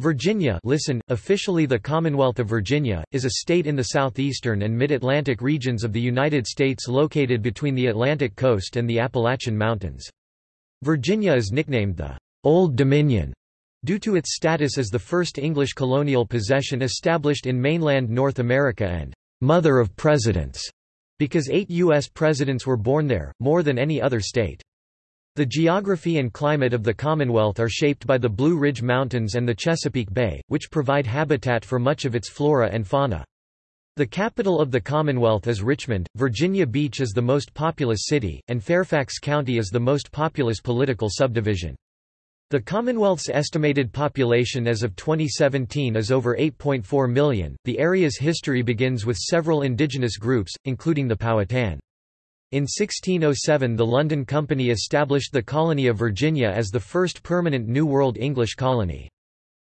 Virginia listen, officially the Commonwealth of Virginia, is a state in the southeastern and mid-Atlantic regions of the United States located between the Atlantic coast and the Appalachian Mountains. Virginia is nicknamed the Old Dominion due to its status as the first English colonial possession established in mainland North America and Mother of Presidents, because eight U.S. presidents were born there, more than any other state. The geography and climate of the Commonwealth are shaped by the Blue Ridge Mountains and the Chesapeake Bay, which provide habitat for much of its flora and fauna. The capital of the Commonwealth is Richmond, Virginia Beach is the most populous city, and Fairfax County is the most populous political subdivision. The Commonwealth's estimated population as of 2017 is over 8.4 million. The area's history begins with several indigenous groups, including the Powhatan. In 1607 the London Company established the colony of Virginia as the first permanent New World English colony.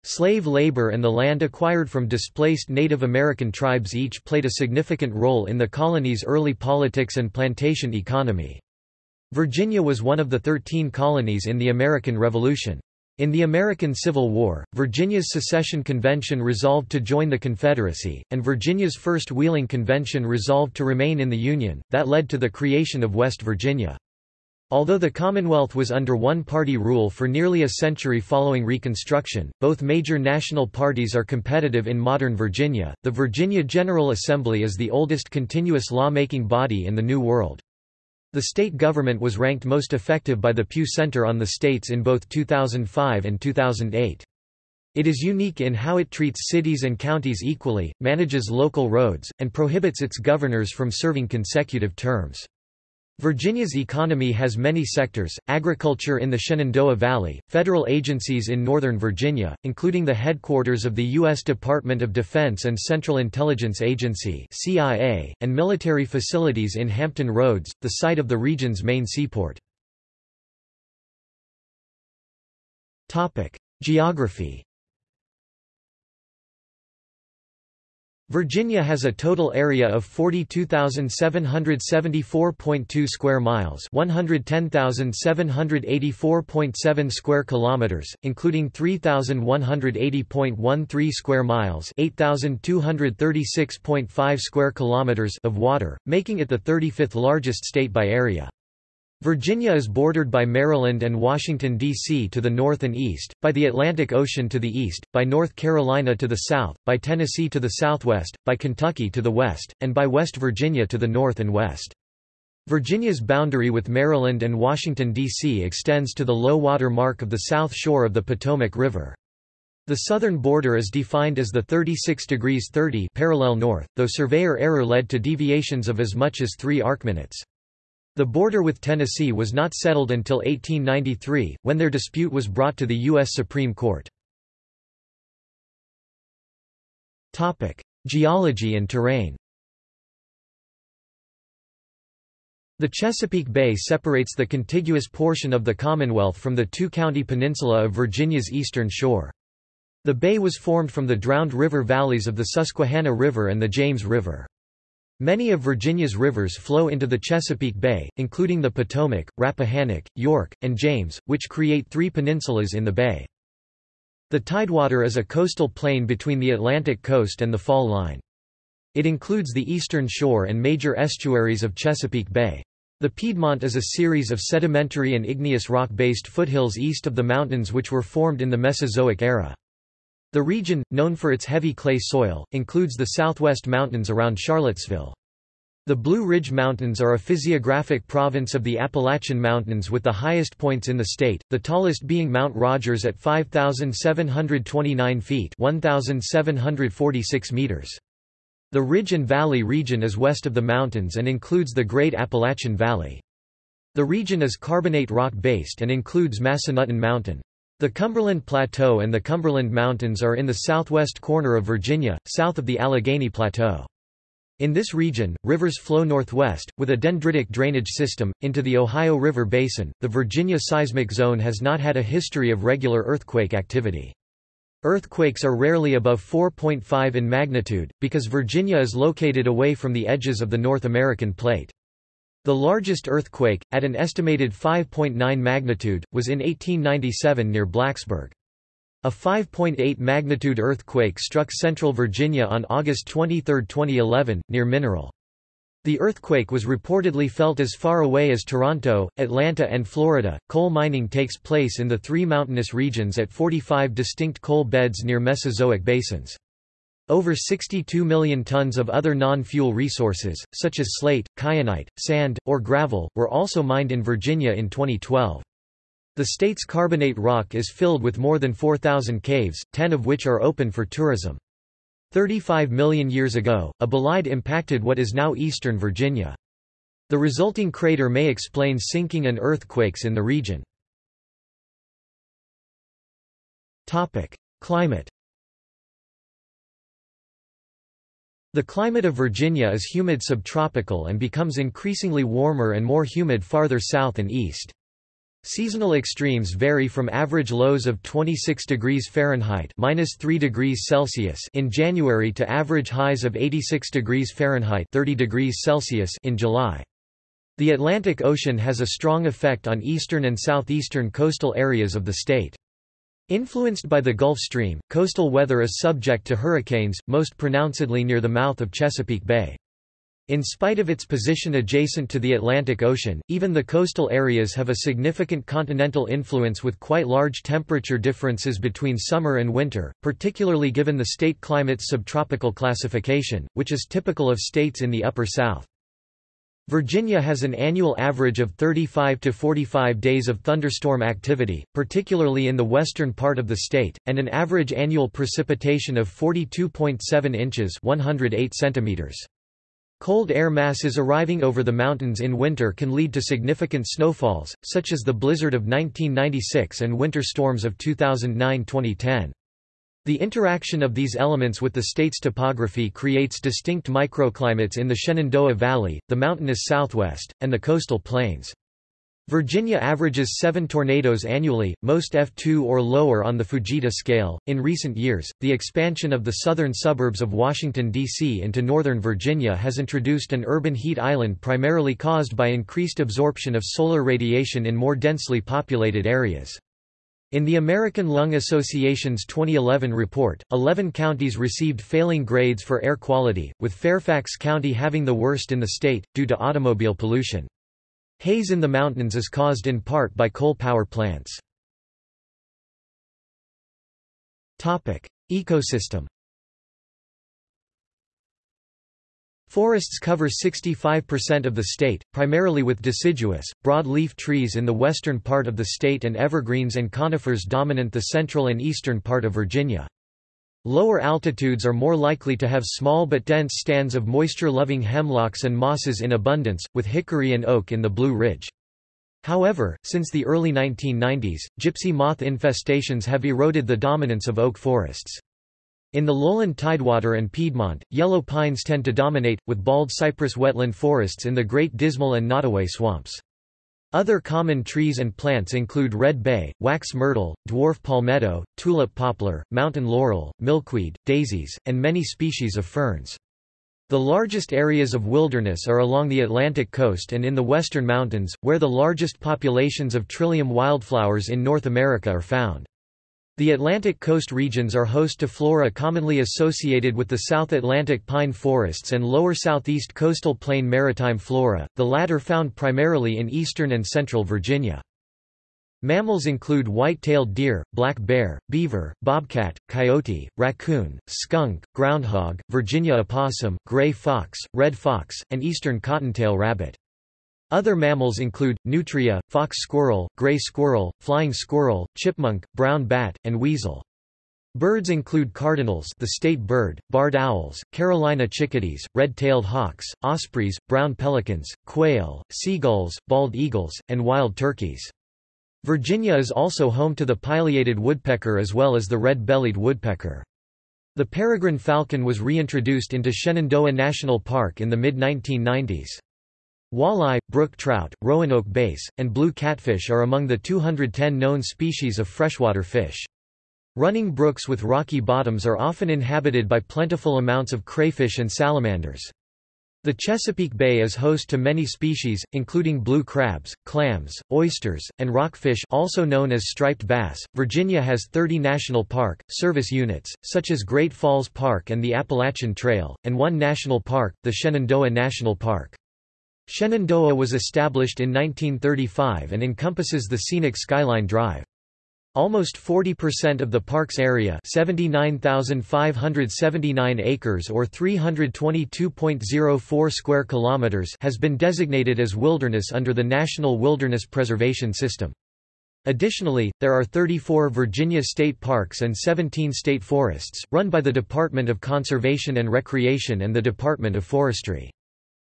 Slave labor and the land acquired from displaced Native American tribes each played a significant role in the colony's early politics and plantation economy. Virginia was one of the thirteen colonies in the American Revolution. In the American Civil War, Virginia's secession convention resolved to join the Confederacy, and Virginia's first Wheeling Convention resolved to remain in the Union, that led to the creation of West Virginia. Although the Commonwealth was under one-party rule for nearly a century following Reconstruction, both major national parties are competitive in modern Virginia. The Virginia General Assembly is the oldest continuous lawmaking body in the New World. The state government was ranked most effective by the Pew Center on the states in both 2005 and 2008. It is unique in how it treats cities and counties equally, manages local roads, and prohibits its governors from serving consecutive terms. Virginia's economy has many sectors, agriculture in the Shenandoah Valley, federal agencies in Northern Virginia, including the headquarters of the U.S. Department of Defense and Central Intelligence Agency CIA, and military facilities in Hampton Roads, the site of the region's main seaport. Geography Virginia has a total area of 42,774.2 square miles, 110,784.7 square kilometers, including 3,180.13 square miles, 8,236.5 square kilometers of water, making it the 35th largest state by area. Virginia is bordered by Maryland and Washington, D.C. to the north and east, by the Atlantic Ocean to the east, by North Carolina to the south, by Tennessee to the southwest, by Kentucky to the west, and by West Virginia to the north and west. Virginia's boundary with Maryland and Washington, D.C. extends to the low water mark of the south shore of the Potomac River. The southern border is defined as the 36 degrees 30 parallel north, though surveyor error led to deviations of as much as 3 arcminutes. The border with Tennessee was not settled until 1893, when their dispute was brought to the U.S. Supreme Court. Geology and terrain The Chesapeake Bay separates the contiguous portion of the Commonwealth from the two-county peninsula of Virginia's eastern shore. The bay was formed from the drowned river valleys of the Susquehanna River and the James River. Many of Virginia's rivers flow into the Chesapeake Bay, including the Potomac, Rappahannock, York, and James, which create three peninsulas in the bay. The Tidewater is a coastal plain between the Atlantic coast and the fall line. It includes the eastern shore and major estuaries of Chesapeake Bay. The Piedmont is a series of sedimentary and igneous rock-based foothills east of the mountains which were formed in the Mesozoic era. The region, known for its heavy clay soil, includes the southwest mountains around Charlottesville. The Blue Ridge Mountains are a physiographic province of the Appalachian Mountains with the highest points in the state, the tallest being Mount Rogers at 5,729 feet 1,746 meters. The Ridge and Valley region is west of the mountains and includes the Great Appalachian Valley. The region is carbonate rock-based and includes Massanutten Mountain. The Cumberland Plateau and the Cumberland Mountains are in the southwest corner of Virginia, south of the Allegheny Plateau. In this region, rivers flow northwest, with a dendritic drainage system, into the Ohio River Basin. The Virginia seismic zone has not had a history of regular earthquake activity. Earthquakes are rarely above 4.5 in magnitude, because Virginia is located away from the edges of the North American plate. The largest earthquake, at an estimated 5.9 magnitude, was in 1897 near Blacksburg. A 5.8 magnitude earthquake struck central Virginia on August 23, 2011, near Mineral. The earthquake was reportedly felt as far away as Toronto, Atlanta, and Florida. Coal mining takes place in the three mountainous regions at 45 distinct coal beds near Mesozoic basins. Over 62 million tons of other non-fuel resources, such as slate, kyanite, sand, or gravel, were also mined in Virginia in 2012. The state's carbonate rock is filled with more than 4,000 caves, 10 of which are open for tourism. 35 million years ago, a bolide impacted what is now eastern Virginia. The resulting crater may explain sinking and earthquakes in the region. Climate The climate of Virginia is humid subtropical and becomes increasingly warmer and more humid farther south and east. Seasonal extremes vary from average lows of 26 degrees Fahrenheit minus 3 degrees Celsius in January to average highs of 86 degrees Fahrenheit 30 degrees Celsius in July. The Atlantic Ocean has a strong effect on eastern and southeastern coastal areas of the state. Influenced by the Gulf Stream, coastal weather is subject to hurricanes, most pronouncedly near the mouth of Chesapeake Bay. In spite of its position adjacent to the Atlantic Ocean, even the coastal areas have a significant continental influence with quite large temperature differences between summer and winter, particularly given the state climate's subtropical classification, which is typical of states in the Upper South. Virginia has an annual average of 35 to 45 days of thunderstorm activity, particularly in the western part of the state, and an average annual precipitation of 42.7 inches 108 centimeters. Cold air masses arriving over the mountains in winter can lead to significant snowfalls, such as the blizzard of 1996 and winter storms of 2009-2010. The interaction of these elements with the state's topography creates distinct microclimates in the Shenandoah Valley, the mountainous southwest, and the coastal plains. Virginia averages seven tornadoes annually, most F2 or lower on the Fujita scale. In recent years, the expansion of the southern suburbs of Washington, D.C. into northern Virginia has introduced an urban heat island primarily caused by increased absorption of solar radiation in more densely populated areas. In the American Lung Association's 2011 report, 11 counties received failing grades for air quality, with Fairfax County having the worst in the state, due to automobile pollution. Haze in the mountains is caused in part by coal power plants. Ecosystem Forests cover 65% of the state, primarily with deciduous, broadleaf trees in the western part of the state and evergreens and conifers dominant the central and eastern part of Virginia. Lower altitudes are more likely to have small but dense stands of moisture-loving hemlocks and mosses in abundance, with hickory and oak in the Blue Ridge. However, since the early 1990s, gypsy moth infestations have eroded the dominance of oak forests. In the lowland Tidewater and Piedmont, yellow pines tend to dominate, with bald cypress wetland forests in the Great Dismal and Nottoway swamps. Other common trees and plants include red bay, wax myrtle, dwarf palmetto, tulip poplar, mountain laurel, milkweed, daisies, and many species of ferns. The largest areas of wilderness are along the Atlantic coast and in the western mountains, where the largest populations of trillium wildflowers in North America are found. The Atlantic coast regions are host to flora commonly associated with the South Atlantic pine forests and lower southeast coastal plain maritime flora, the latter found primarily in eastern and central Virginia. Mammals include white-tailed deer, black bear, beaver, bobcat, coyote, raccoon, skunk, groundhog, Virginia opossum, gray fox, red fox, and eastern cottontail rabbit. Other mammals include, nutria, fox squirrel, gray squirrel, flying squirrel, chipmunk, brown bat, and weasel. Birds include cardinals the state bird, barred owls, Carolina chickadees, red-tailed hawks, ospreys, brown pelicans, quail, seagulls, bald eagles, and wild turkeys. Virginia is also home to the pileated woodpecker as well as the red-bellied woodpecker. The peregrine falcon was reintroduced into Shenandoah National Park in the mid-1990s. Walleye, brook trout, roanoke bass, and blue catfish are among the 210 known species of freshwater fish. Running brooks with rocky bottoms are often inhabited by plentiful amounts of crayfish and salamanders. The Chesapeake Bay is host to many species, including blue crabs, clams, oysters, and rockfish also known as striped bass. Virginia has 30 national park, service units, such as Great Falls Park and the Appalachian Trail, and one national park, the Shenandoah National Park. Shenandoah was established in 1935 and encompasses the scenic Skyline Drive. Almost 40% of the park's area 79,579 acres or 322.04 square kilometers has been designated as wilderness under the National Wilderness Preservation System. Additionally, there are 34 Virginia state parks and 17 state forests, run by the Department of Conservation and Recreation and the Department of Forestry.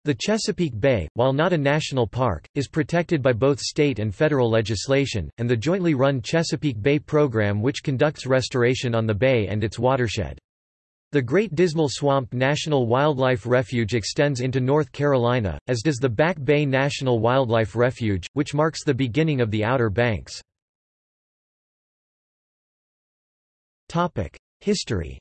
The Chesapeake Bay, while not a national park, is protected by both state and federal legislation, and the jointly run Chesapeake Bay Program which conducts restoration on the bay and its watershed. The Great Dismal Swamp National Wildlife Refuge extends into North Carolina, as does the Back Bay National Wildlife Refuge, which marks the beginning of the Outer Banks. History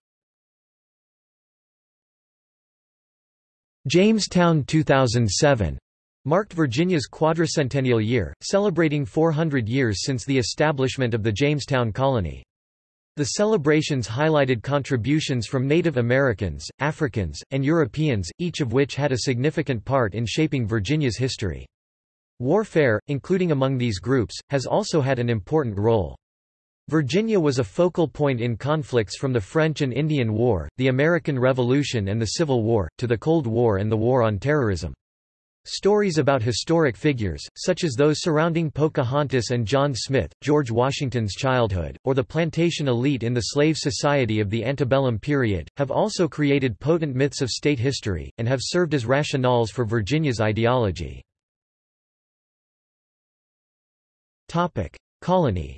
Jamestown 2007 marked Virginia's quadricentennial year, celebrating 400 years since the establishment of the Jamestown colony. The celebrations highlighted contributions from Native Americans, Africans, and Europeans, each of which had a significant part in shaping Virginia's history. Warfare, including among these groups, has also had an important role. Virginia was a focal point in conflicts from the French and Indian War, the American Revolution and the Civil War, to the Cold War and the War on Terrorism. Stories about historic figures, such as those surrounding Pocahontas and John Smith, George Washington's childhood, or the plantation elite in the slave society of the antebellum period, have also created potent myths of state history, and have served as rationales for Virginia's ideology. Colony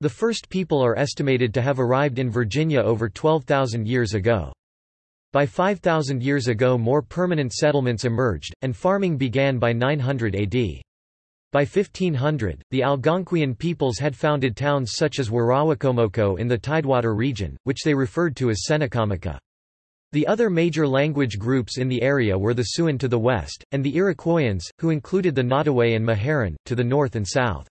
The first people are estimated to have arrived in Virginia over 12,000 years ago. By 5,000 years ago more permanent settlements emerged, and farming began by 900 AD. By 1500, the Algonquian peoples had founded towns such as Werowocomoco in the Tidewater region, which they referred to as Tsenacommacah. The other major language groups in the area were the Siouan to the west, and the Iroquoians, who included the Nottoway and Meherrin, to the north and south.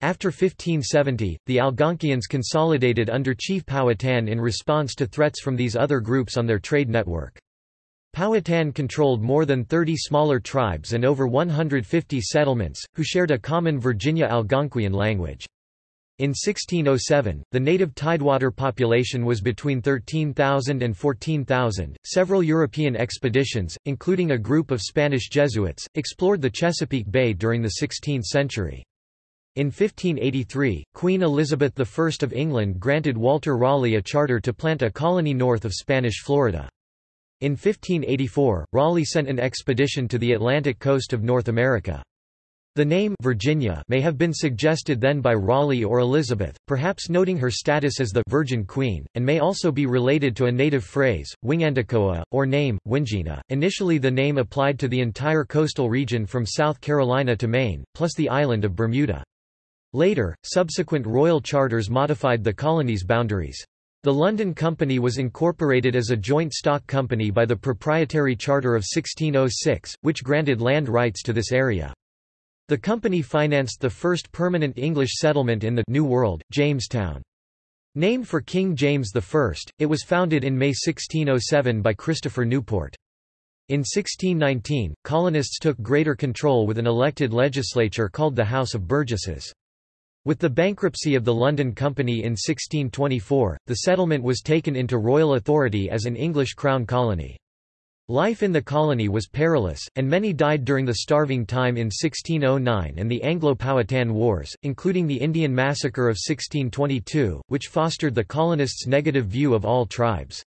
After 1570, the Algonquians consolidated under Chief Powhatan in response to threats from these other groups on their trade network. Powhatan controlled more than 30 smaller tribes and over 150 settlements, who shared a common Virginia Algonquian language. In 1607, the native tidewater population was between 13,000 and 14,000. Several European expeditions, including a group of Spanish Jesuits, explored the Chesapeake Bay during the 16th century. In 1583, Queen Elizabeth I of England granted Walter Raleigh a charter to plant a colony north of Spanish Florida. In 1584, Raleigh sent an expedition to the Atlantic coast of North America. The name Virginia may have been suggested then by Raleigh or Elizabeth, perhaps noting her status as the Virgin Queen, and may also be related to a native phrase, Wingandacoa, or name, Wingina. Initially the name applied to the entire coastal region from South Carolina to Maine, plus the island of Bermuda. Later, subsequent royal charters modified the colony's boundaries. The London Company was incorporated as a joint stock company by the Proprietary Charter of 1606, which granted land rights to this area. The company financed the first permanent English settlement in the New World, Jamestown. Named for King James I, it was founded in May 1607 by Christopher Newport. In 1619, colonists took greater control with an elected legislature called the House of Burgesses. With the bankruptcy of the London Company in 1624, the settlement was taken into royal authority as an English crown colony. Life in the colony was perilous, and many died during the starving time in 1609 and the Anglo-Powhatan Wars, including the Indian Massacre of 1622, which fostered the colonists' negative view of all tribes.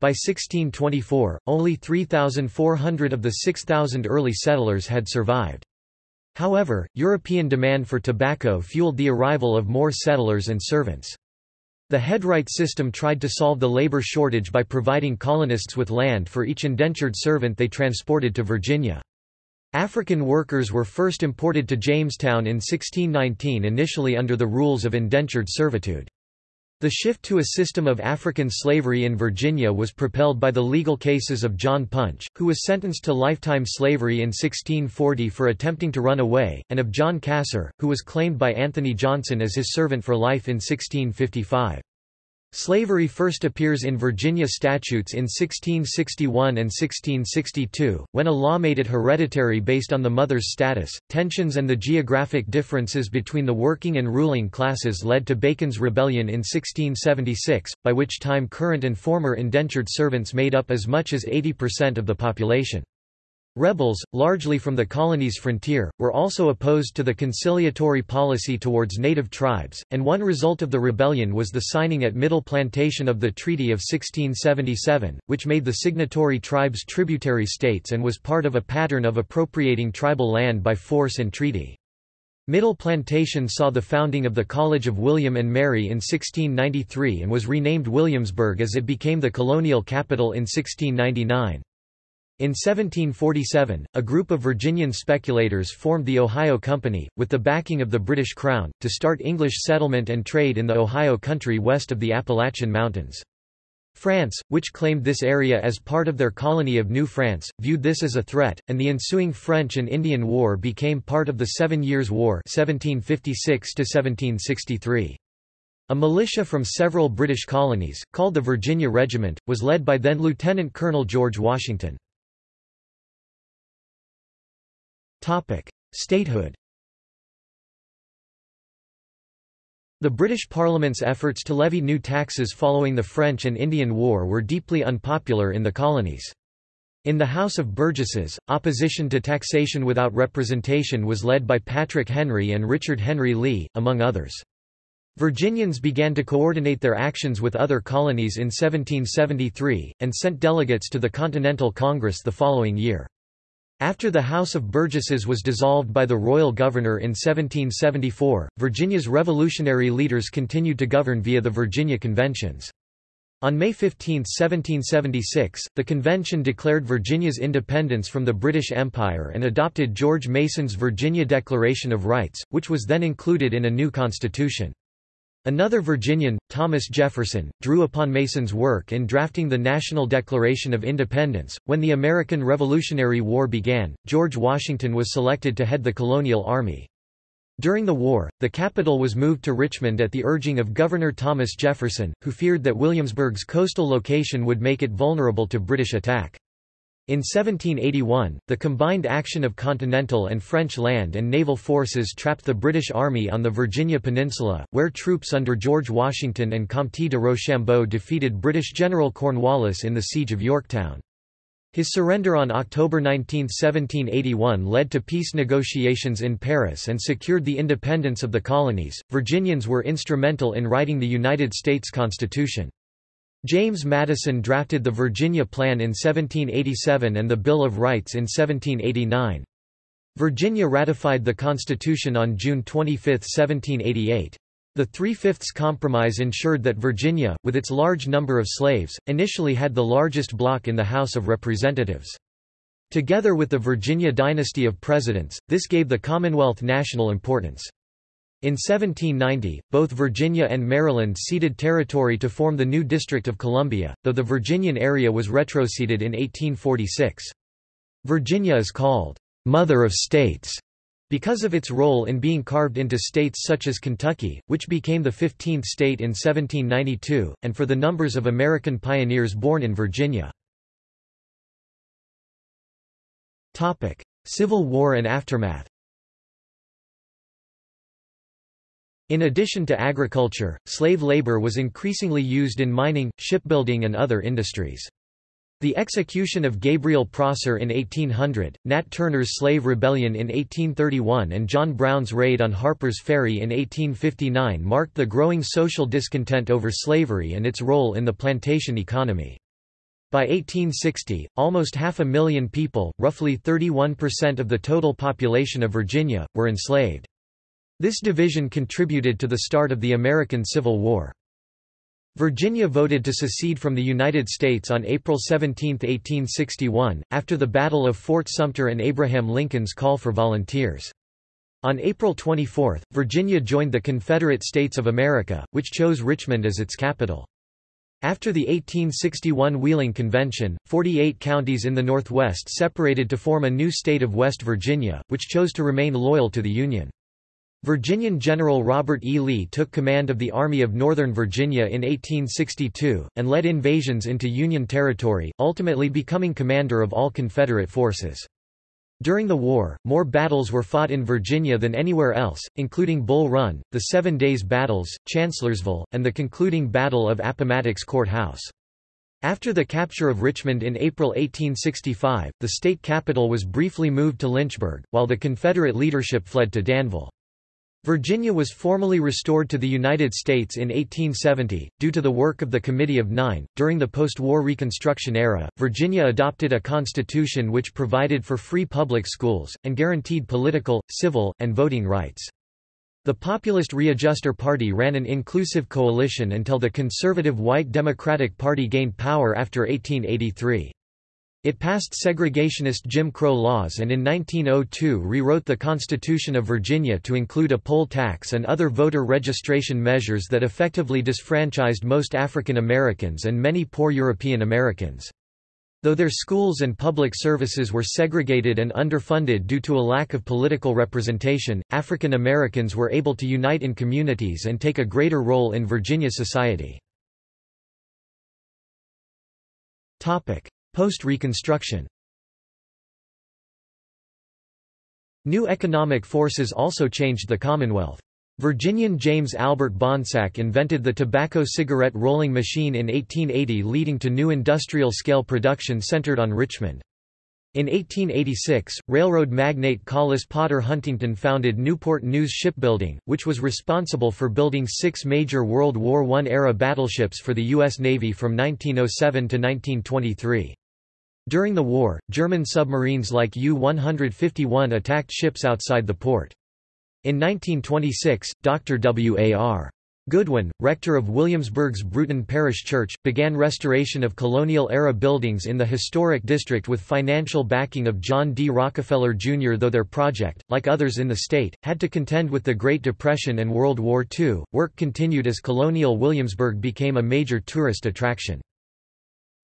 By 1624, only 3,400 of the 6,000 early settlers had survived. However, European demand for tobacco fueled the arrival of more settlers and servants. The headright system tried to solve the labor shortage by providing colonists with land for each indentured servant they transported to Virginia. African workers were first imported to Jamestown in 1619 initially under the rules of indentured servitude. The shift to a system of African slavery in Virginia was propelled by the legal cases of John Punch, who was sentenced to lifetime slavery in 1640 for attempting to run away, and of John Casor, who was claimed by Anthony Johnson as his servant for life in 1655. Slavery first appears in Virginia statutes in 1661 and 1662, when a law made it hereditary based on the mother's status. Tensions and the geographic differences between the working and ruling classes led to Bacon's Rebellion in 1676, by which time current and former indentured servants made up as much as 80% of the population. Rebels, largely from the colony's frontier, were also opposed to the conciliatory policy towards native tribes, and one result of the rebellion was the signing at Middle Plantation of the Treaty of 1677, which made the signatory tribes tributary states and was part of a pattern of appropriating tribal land by force and treaty. Middle Plantation saw the founding of the College of William and Mary in 1693 and was renamed Williamsburg as it became the colonial capital in 1699. In 1747, a group of Virginian speculators formed the Ohio Company, with the backing of the British Crown, to start English settlement and trade in the Ohio country west of the Appalachian Mountains. France, which claimed this area as part of their colony of New France, viewed this as a threat, and the ensuing French and Indian War became part of the Seven Years' War 1756 -1763. A militia from several British colonies, called the Virginia Regiment, was led by then Lieutenant Colonel George Washington. Statehood The British Parliament's efforts to levy new taxes following the French and Indian War were deeply unpopular in the colonies. In the House of Burgesses, opposition to taxation without representation was led by Patrick Henry and Richard Henry Lee, among others. Virginians began to coordinate their actions with other colonies in 1773, and sent delegates to the Continental Congress the following year. After the House of Burgesses was dissolved by the royal governor in 1774, Virginia's revolutionary leaders continued to govern via the Virginia Conventions. On May 15, 1776, the convention declared Virginia's independence from the British Empire and adopted George Mason's Virginia Declaration of Rights, which was then included in a new constitution. Another Virginian, Thomas Jefferson, drew upon Mason's work in drafting the National Declaration of Independence. When the American Revolutionary War began, George Washington was selected to head the colonial army. During the war, the capital was moved to Richmond at the urging of Governor Thomas Jefferson, who feared that Williamsburg's coastal location would make it vulnerable to British attack. In 1781, the combined action of continental and French land and naval forces trapped the British Army on the Virginia Peninsula, where troops under George Washington and Comte de Rochambeau defeated British General Cornwallis in the Siege of Yorktown. His surrender on October 19, 1781 led to peace negotiations in Paris and secured the independence of the colonies. Virginians were instrumental in writing the United States Constitution. James Madison drafted the Virginia Plan in 1787 and the Bill of Rights in 1789. Virginia ratified the Constitution on June 25, 1788. The Three-Fifths Compromise ensured that Virginia, with its large number of slaves, initially had the largest block in the House of Representatives. Together with the Virginia dynasty of presidents, this gave the Commonwealth national importance. In 1790, both Virginia and Maryland ceded territory to form the new District of Columbia, though the Virginian area was retroceded in 1846. Virginia is called, "'Mother of States' because of its role in being carved into states such as Kentucky, which became the 15th state in 1792, and for the numbers of American pioneers born in Virginia. Civil War and aftermath In addition to agriculture, slave labor was increasingly used in mining, shipbuilding and other industries. The execution of Gabriel Prosser in 1800, Nat Turner's slave rebellion in 1831 and John Brown's raid on Harper's Ferry in 1859 marked the growing social discontent over slavery and its role in the plantation economy. By 1860, almost half a million people, roughly 31% of the total population of Virginia, were enslaved. This division contributed to the start of the American Civil War. Virginia voted to secede from the United States on April 17, 1861, after the Battle of Fort Sumter and Abraham Lincoln's call for volunteers. On April 24, Virginia joined the Confederate States of America, which chose Richmond as its capital. After the 1861 Wheeling Convention, 48 counties in the Northwest separated to form a new state of West Virginia, which chose to remain loyal to the Union. Virginian General Robert E. Lee took command of the Army of Northern Virginia in 1862, and led invasions into Union territory, ultimately becoming commander of all Confederate forces. During the war, more battles were fought in Virginia than anywhere else, including Bull Run, the Seven Days Battles, Chancellorsville, and the concluding Battle of Appomattox Court House. After the capture of Richmond in April 1865, the state capital was briefly moved to Lynchburg, while the Confederate leadership fled to Danville. Virginia was formally restored to the United States in 1870, due to the work of the Committee of Nine. During the post war Reconstruction era, Virginia adopted a constitution which provided for free public schools, and guaranteed political, civil, and voting rights. The populist Readjuster Party ran an inclusive coalition until the conservative White Democratic Party gained power after 1883. It passed segregationist Jim Crow laws and in 1902 rewrote the Constitution of Virginia to include a poll tax and other voter registration measures that effectively disfranchised most African Americans and many poor European Americans. Though their schools and public services were segregated and underfunded due to a lack of political representation, African Americans were able to unite in communities and take a greater role in Virginia society. Post-Reconstruction New economic forces also changed the Commonwealth. Virginian James Albert Bonsack invented the tobacco cigarette rolling machine in 1880 leading to new industrial-scale production centered on Richmond. In 1886, railroad magnate Collis Potter Huntington founded Newport News Shipbuilding, which was responsible for building six major World War I-era battleships for the U.S. Navy from 1907 to 1923. During the war, German submarines like U-151 attacked ships outside the port. In 1926, Dr. W. A. R. Goodwin, rector of Williamsburg's Bruton Parish Church, began restoration of colonial-era buildings in the historic district with financial backing of John D. Rockefeller, Jr. Though their project, like others in the state, had to contend with the Great Depression and World War II, work continued as colonial Williamsburg became a major tourist attraction.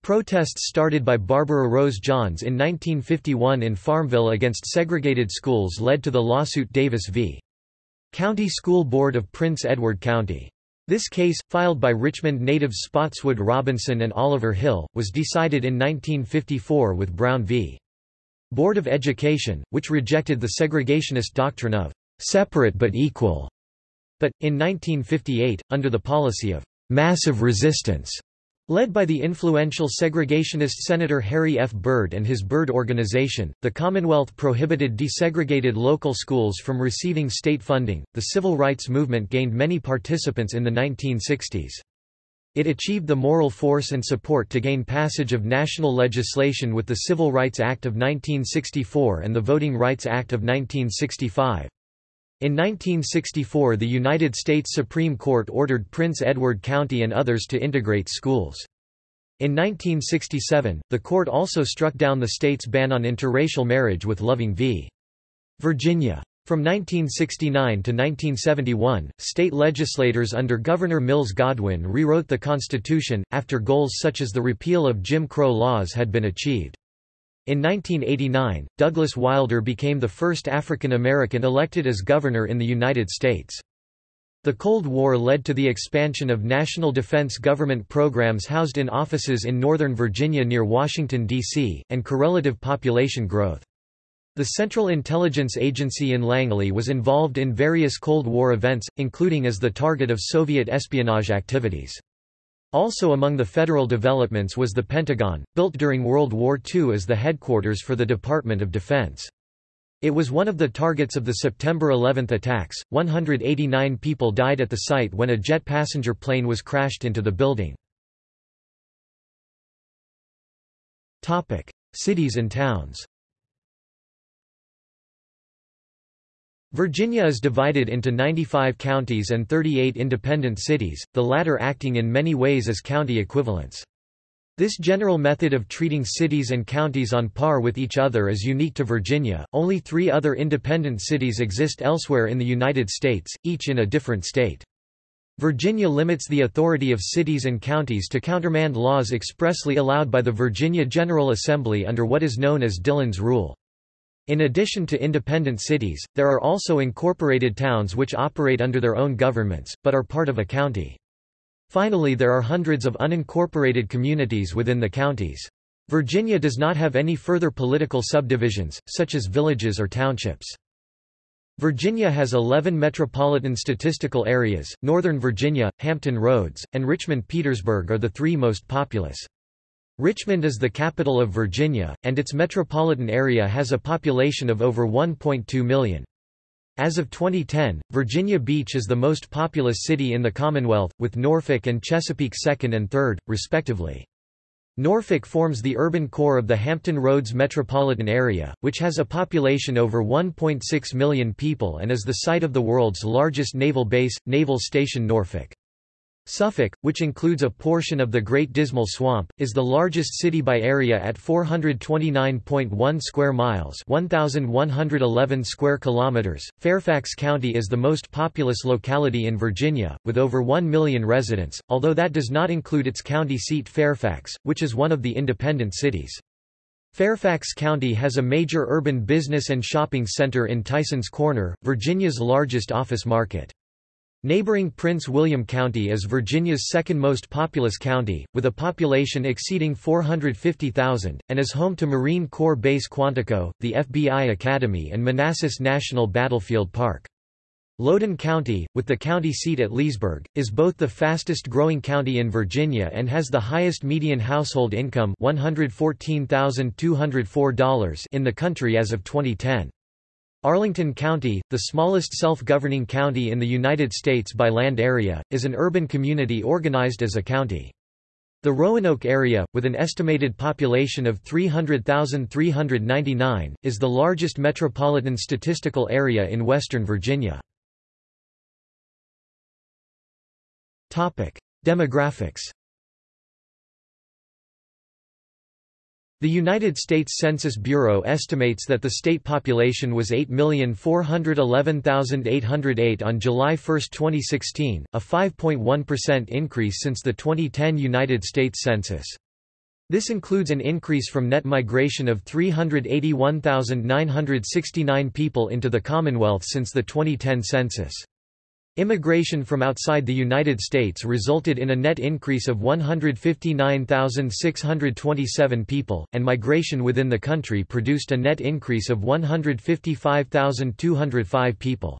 Protests started by Barbara Rose Johns in 1951 in Farmville against segregated schools led to the lawsuit Davis v. County School Board of Prince Edward County. This case, filed by Richmond natives Spotswood Robinson and Oliver Hill, was decided in 1954 with Brown v. Board of Education, which rejected the segregationist doctrine of separate but equal. But, in 1958, under the policy of massive resistance, Led by the influential segregationist Senator Harry F. Byrd and his Byrd Organization, the Commonwealth prohibited desegregated local schools from receiving state funding. The civil rights movement gained many participants in the 1960s. It achieved the moral force and support to gain passage of national legislation with the Civil Rights Act of 1964 and the Voting Rights Act of 1965. In 1964 the United States Supreme Court ordered Prince Edward County and others to integrate schools. In 1967, the court also struck down the state's ban on interracial marriage with Loving v. Virginia. From 1969 to 1971, state legislators under Governor Mills Godwin rewrote the Constitution, after goals such as the repeal of Jim Crow laws had been achieved. In 1989, Douglas Wilder became the first African American elected as governor in the United States. The Cold War led to the expansion of national defense government programs housed in offices in Northern Virginia near Washington, D.C., and correlative population growth. The Central Intelligence Agency in Langley was involved in various Cold War events, including as the target of Soviet espionage activities. Also among the federal developments was the Pentagon, built during World War II as the headquarters for the Department of Defense. It was one of the targets of the September 11 attacks. 189 people died at the site when a jet passenger plane was crashed into the building. Topic: Cities and towns. Virginia is divided into 95 counties and 38 independent cities, the latter acting in many ways as county equivalents. This general method of treating cities and counties on par with each other is unique to Virginia. Only three other independent cities exist elsewhere in the United States, each in a different state. Virginia limits the authority of cities and counties to countermand laws expressly allowed by the Virginia General Assembly under what is known as Dillon's Rule. In addition to independent cities, there are also incorporated towns which operate under their own governments, but are part of a county. Finally there are hundreds of unincorporated communities within the counties. Virginia does not have any further political subdivisions, such as villages or townships. Virginia has 11 metropolitan statistical areas, Northern Virginia, Hampton Roads, and Richmond-Petersburg are the three most populous. Richmond is the capital of Virginia, and its metropolitan area has a population of over 1.2 million. As of 2010, Virginia Beach is the most populous city in the Commonwealth, with Norfolk and Chesapeake second and third, respectively. Norfolk forms the urban core of the Hampton Roads metropolitan area, which has a population over 1.6 million people and is the site of the world's largest naval base, Naval Station Norfolk. Suffolk, which includes a portion of the Great Dismal Swamp, is the largest city by area at 429.1 square miles, 1111 square kilometers. Fairfax County is the most populous locality in Virginia with over 1 million residents, although that does not include its county seat Fairfax, which is one of the independent cities. Fairfax County has a major urban business and shopping center in Tysons Corner, Virginia's largest office market. Neighboring Prince William County is Virginia's second most populous county, with a population exceeding 450,000, and is home to Marine Corps Base Quantico, the FBI Academy and Manassas National Battlefield Park. Loudoun County, with the county seat at Leesburg, is both the fastest-growing county in Virginia and has the highest median household income $114,204 in the country as of 2010. Arlington County, the smallest self-governing county in the United States by land area, is an urban community organized as a county. The Roanoke area, with an estimated population of 300,399, is the largest metropolitan statistical area in western Virginia. Demographics The United States Census Bureau estimates that the state population was 8,411,808 on July 1, 2016, a 5.1% increase since the 2010 United States Census. This includes an increase from net migration of 381,969 people into the Commonwealth since the 2010 census. Immigration from outside the United States resulted in a net increase of 159,627 people, and migration within the country produced a net increase of 155,205 people.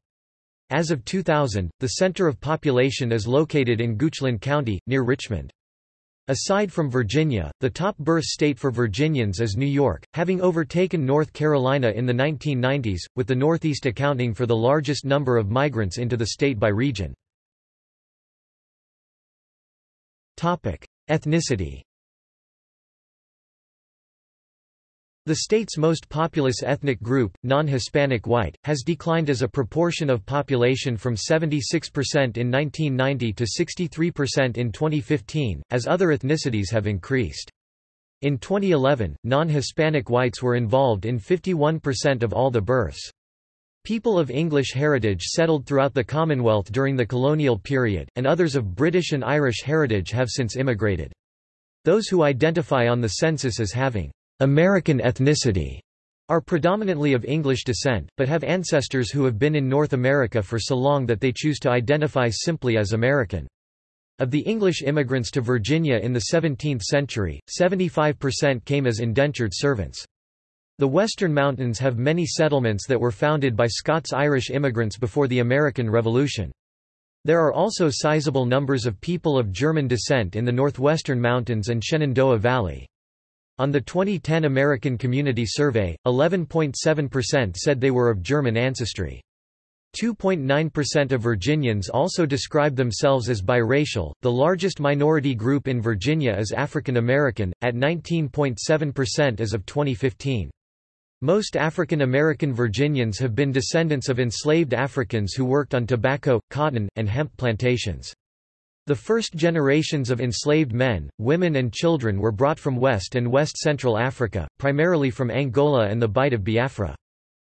As of 2000, the center of population is located in Goochland County, near Richmond. Aside from Virginia, the top birth state for Virginians is New York, having overtaken North Carolina in the 1990s, with the Northeast accounting for the largest number of migrants into the state by region. Ethnicity The state's most populous ethnic group, non-Hispanic white, has declined as a proportion of population from 76% in 1990 to 63% in 2015, as other ethnicities have increased. In 2011, non-Hispanic whites were involved in 51% of all the births. People of English heritage settled throughout the Commonwealth during the colonial period, and others of British and Irish heritage have since immigrated. Those who identify on the census as having American ethnicity are predominantly of English descent, but have ancestors who have been in North America for so long that they choose to identify simply as American. Of the English immigrants to Virginia in the 17th century, 75% came as indentured servants. The Western Mountains have many settlements that were founded by Scots-Irish immigrants before the American Revolution. There are also sizable numbers of people of German descent in the northwestern mountains and Shenandoah Valley. On the 2010 American Community Survey, 11.7% said they were of German ancestry. 2.9% of Virginians also describe themselves as biracial. The largest minority group in Virginia is African American, at 19.7% as of 2015. Most African American Virginians have been descendants of enslaved Africans who worked on tobacco, cotton, and hemp plantations. The first generations of enslaved men, women and children were brought from West and West Central Africa, primarily from Angola and the Bight of Biafra.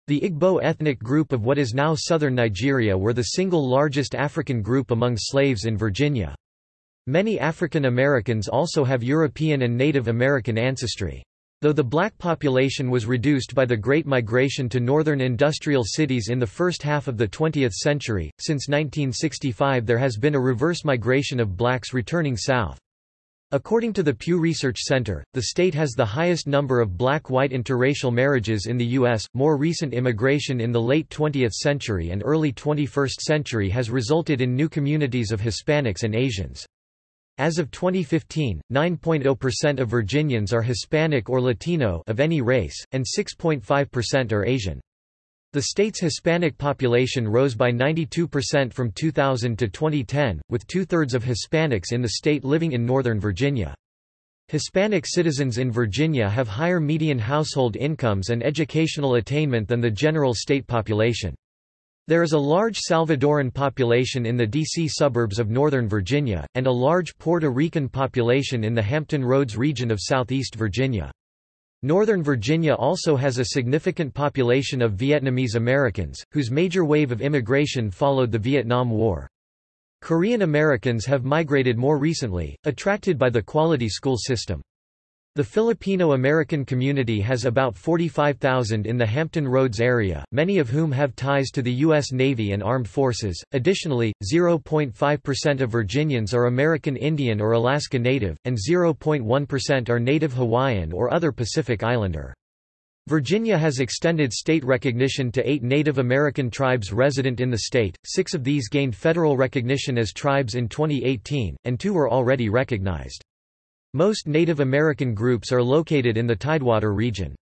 The Igbo ethnic group of what is now southern Nigeria were the single largest African group among slaves in Virginia. Many African Americans also have European and Native American ancestry. Though the black population was reduced by the Great Migration to northern industrial cities in the first half of the 20th century, since 1965 there has been a reverse migration of blacks returning south. According to the Pew Research Center, the state has the highest number of black-white interracial marriages in the U.S. More recent immigration in the late 20th century and early 21st century has resulted in new communities of Hispanics and Asians. As of 2015, 9.0% of Virginians are Hispanic or Latino of any race, and 6.5% are Asian. The state's Hispanic population rose by 92% from 2000 to 2010, with two-thirds of Hispanics in the state living in Northern Virginia. Hispanic citizens in Virginia have higher median household incomes and educational attainment than the general state population. There is a large Salvadoran population in the D.C. suburbs of Northern Virginia, and a large Puerto Rican population in the Hampton Roads region of southeast Virginia. Northern Virginia also has a significant population of Vietnamese Americans, whose major wave of immigration followed the Vietnam War. Korean Americans have migrated more recently, attracted by the quality school system. The Filipino-American community has about 45,000 in the Hampton Roads area, many of whom have ties to the U.S. Navy and Armed Forces. Additionally, 0.5% of Virginians are American Indian or Alaska Native, and 0.1% are Native Hawaiian or other Pacific Islander. Virginia has extended state recognition to eight Native American tribes resident in the state, six of these gained federal recognition as tribes in 2018, and two were already recognized. Most Native American groups are located in the Tidewater region.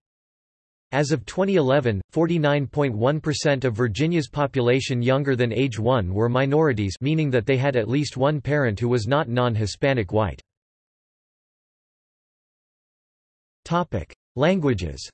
As of 2011, 49.1% of Virginia's population younger than age 1 were minorities meaning that they had at least one parent who was not non-Hispanic white. Languages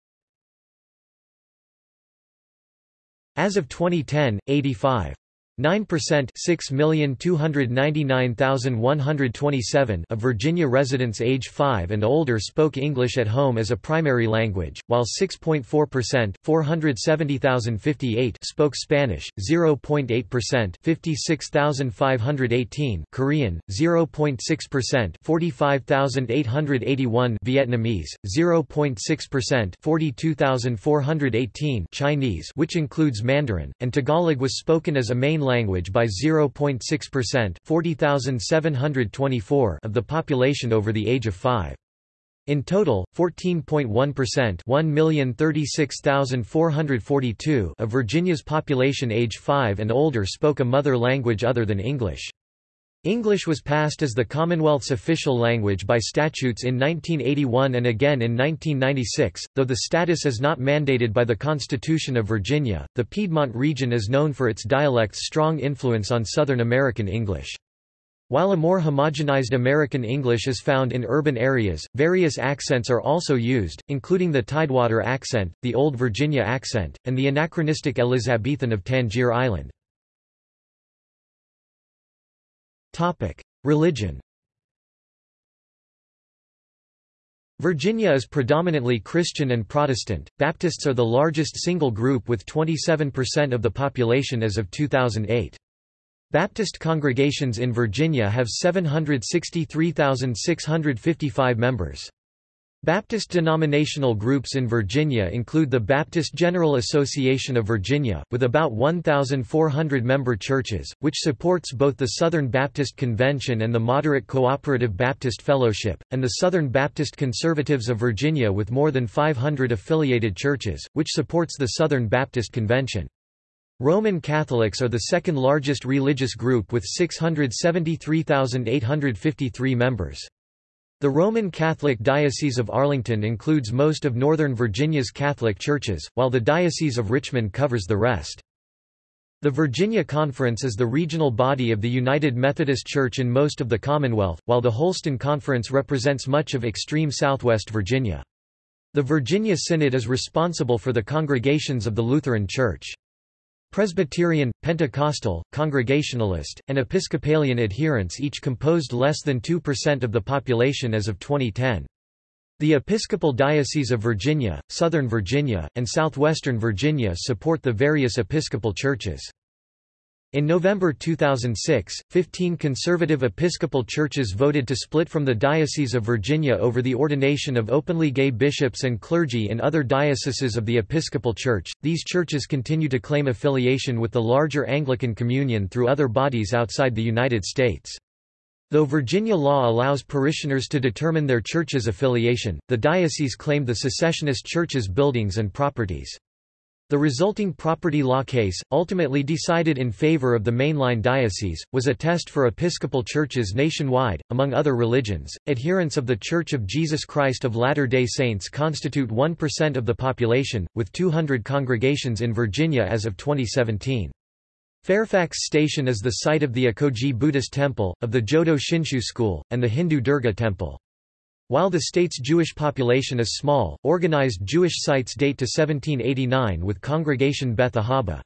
As of 2010, 85 9% 6,299,127 of Virginia residents age 5 and older spoke English at home as a primary language, while 6.4% 470,058 spoke Spanish, 0.8% 56,518 Korean, 0.6% 45,881 Vietnamese, 0.6% 42,418 Chinese which includes Mandarin, and Tagalog was spoken as a main language by 0.6% 40,724 of the population over the age of 5. In total, 14.1% 1,036,442 of Virginia's population age 5 and older spoke a mother language other than English. English was passed as the Commonwealth's official language by statutes in 1981 and again in 1996, though the status is not mandated by the Constitution of Virginia. The Piedmont region is known for its dialect's strong influence on Southern American English. While a more homogenized American English is found in urban areas, various accents are also used, including the Tidewater accent, the Old Virginia accent, and the anachronistic Elizabethan of Tangier Island. Topic: Religion. Virginia is predominantly Christian and Protestant. Baptists are the largest single group with 27% of the population as of 2008. Baptist congregations in Virginia have 763,655 members. Baptist denominational groups in Virginia include the Baptist General Association of Virginia, with about 1,400 member churches, which supports both the Southern Baptist Convention and the Moderate Cooperative Baptist Fellowship, and the Southern Baptist Conservatives of Virginia with more than 500 affiliated churches, which supports the Southern Baptist Convention. Roman Catholics are the second largest religious group with 673,853 members. The Roman Catholic Diocese of Arlington includes most of Northern Virginia's Catholic churches, while the Diocese of Richmond covers the rest. The Virginia Conference is the regional body of the United Methodist Church in most of the Commonwealth, while the Holston Conference represents much of extreme southwest Virginia. The Virginia Synod is responsible for the congregations of the Lutheran Church. Presbyterian, Pentecostal, Congregationalist, and Episcopalian adherents each composed less than 2% of the population as of 2010. The Episcopal Diocese of Virginia, Southern Virginia, and Southwestern Virginia support the various Episcopal churches. In November 2006, 15 conservative Episcopal churches voted to split from the Diocese of Virginia over the ordination of openly gay bishops and clergy in other dioceses of the Episcopal Church. These churches continue to claim affiliation with the larger Anglican Communion through other bodies outside the United States. Though Virginia law allows parishioners to determine their church's affiliation, the diocese claimed the secessionist church's buildings and properties. The resulting property law case, ultimately decided in favor of the mainline diocese, was a test for Episcopal churches nationwide. Among other religions, adherents of The Church of Jesus Christ of Latter day Saints constitute 1% of the population, with 200 congregations in Virginia as of 2017. Fairfax Station is the site of the Ekoji Buddhist Temple, of the Jodo Shinshu School, and the Hindu Durga Temple. While the state's Jewish population is small, organized Jewish sites date to 1789 with Congregation Beth Ahabah.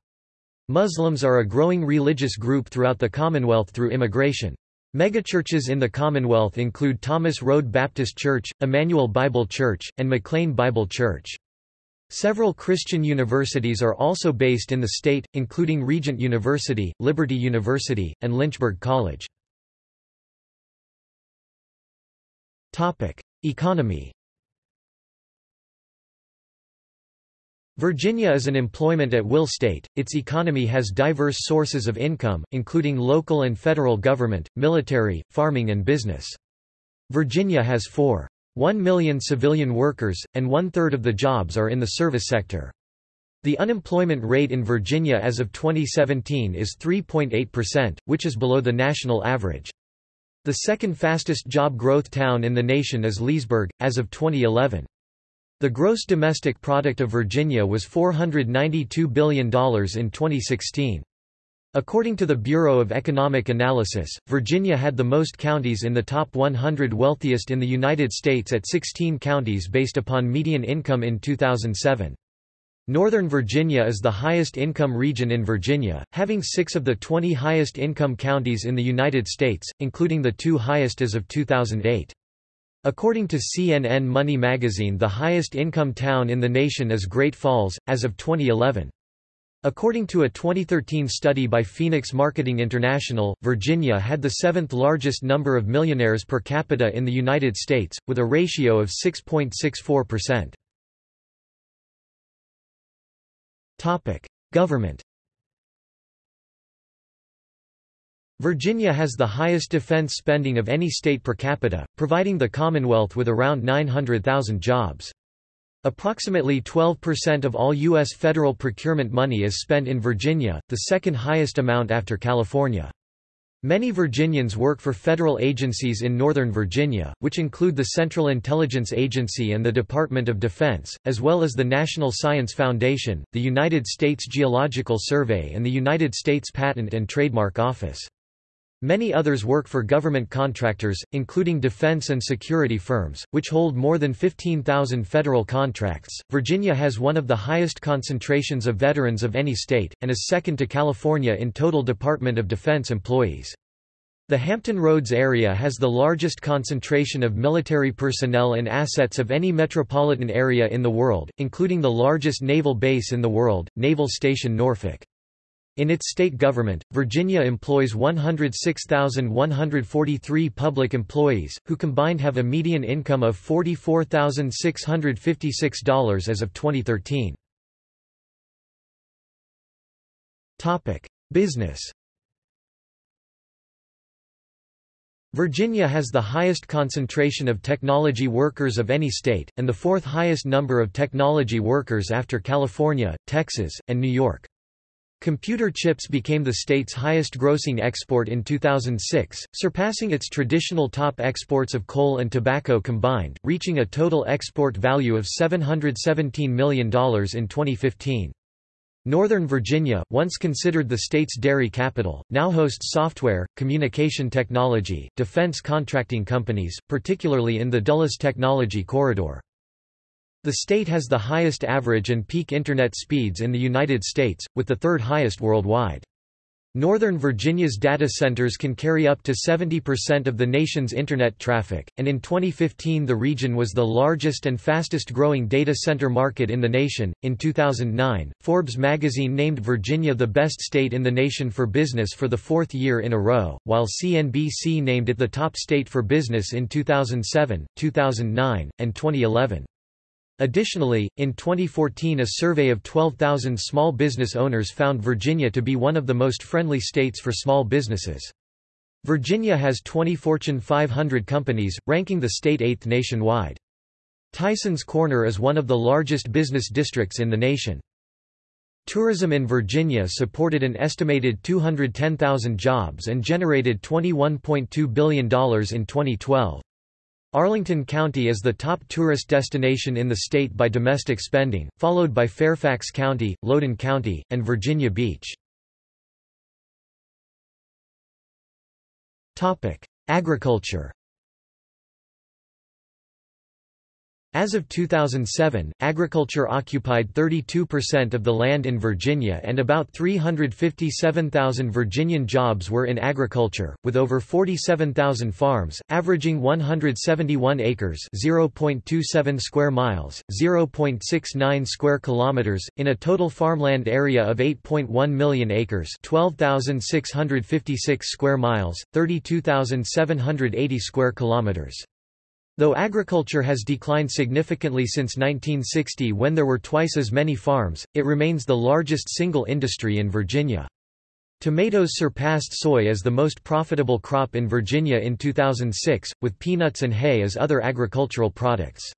Muslims are a growing religious group throughout the Commonwealth through immigration. Megachurches in the Commonwealth include Thomas Road Baptist Church, Emmanuel Bible Church, and McLean Bible Church. Several Christian universities are also based in the state, including Regent University, Liberty University, and Lynchburg College. Economy Virginia is an employment at will state, its economy has diverse sources of income, including local and federal government, military, farming and business. Virginia has 4.1 million civilian workers, and one-third of the jobs are in the service sector. The unemployment rate in Virginia as of 2017 is 3.8%, which is below the national average. The second fastest job growth town in the nation is Leesburg, as of 2011. The gross domestic product of Virginia was $492 billion in 2016. According to the Bureau of Economic Analysis, Virginia had the most counties in the top 100 wealthiest in the United States at 16 counties based upon median income in 2007. Northern Virginia is the highest income region in Virginia, having six of the 20 highest income counties in the United States, including the two highest as of 2008. According to CNN Money magazine the highest income town in the nation is Great Falls, as of 2011. According to a 2013 study by Phoenix Marketing International, Virginia had the seventh largest number of millionaires per capita in the United States, with a ratio of 6.64%. Topic: Government. Virginia has the highest defense spending of any state per capita, providing the Commonwealth with around 900,000 jobs. Approximately 12% of all U.S. federal procurement money is spent in Virginia, the second highest amount after California. Many Virginians work for federal agencies in Northern Virginia, which include the Central Intelligence Agency and the Department of Defense, as well as the National Science Foundation, the United States Geological Survey and the United States Patent and Trademark Office. Many others work for government contractors, including defense and security firms, which hold more than 15,000 federal contracts. Virginia has one of the highest concentrations of veterans of any state, and is second to California in total Department of Defense employees. The Hampton Roads area has the largest concentration of military personnel and assets of any metropolitan area in the world, including the largest naval base in the world, Naval Station Norfolk. In its state government, Virginia employs 106,143 public employees, who combined have a median income of $44,656 as of 2013. Business Virginia has the highest concentration of technology workers of any state, and the fourth highest number of technology workers after California, Texas, and New York. Computer chips became the state's highest-grossing export in 2006, surpassing its traditional top exports of coal and tobacco combined, reaching a total export value of $717 million in 2015. Northern Virginia, once considered the state's dairy capital, now hosts software, communication technology, defense contracting companies, particularly in the Dulles Technology Corridor. The state has the highest average and peak Internet speeds in the United States, with the third highest worldwide. Northern Virginia's data centers can carry up to 70% of the nation's Internet traffic, and in 2015 the region was the largest and fastest growing data center market in the nation. In 2009, Forbes magazine named Virginia the best state in the nation for business for the fourth year in a row, while CNBC named it the top state for business in 2007, 2009, and 2011. Additionally, in 2014 a survey of 12,000 small business owners found Virginia to be one of the most friendly states for small businesses. Virginia has 20 Fortune 500 companies, ranking the state eighth nationwide. Tysons Corner is one of the largest business districts in the nation. Tourism in Virginia supported an estimated 210,000 jobs and generated $21.2 billion in 2012. Arlington County is the top tourist destination in the state by domestic spending, followed by Fairfax County, Loudoun County, and Virginia Beach. Agriculture As of 2007, agriculture occupied 32% of the land in Virginia and about 357,000 Virginian jobs were in agriculture, with over 47,000 farms, averaging 171 acres (0.27 square miles, 0.69 square kilometers) in a total farmland area of 8.1 million acres (12,656 square miles, 32,780 square kilometers). Though agriculture has declined significantly since 1960 when there were twice as many farms, it remains the largest single industry in Virginia. Tomatoes surpassed soy as the most profitable crop in Virginia in 2006, with peanuts and hay as other agricultural products.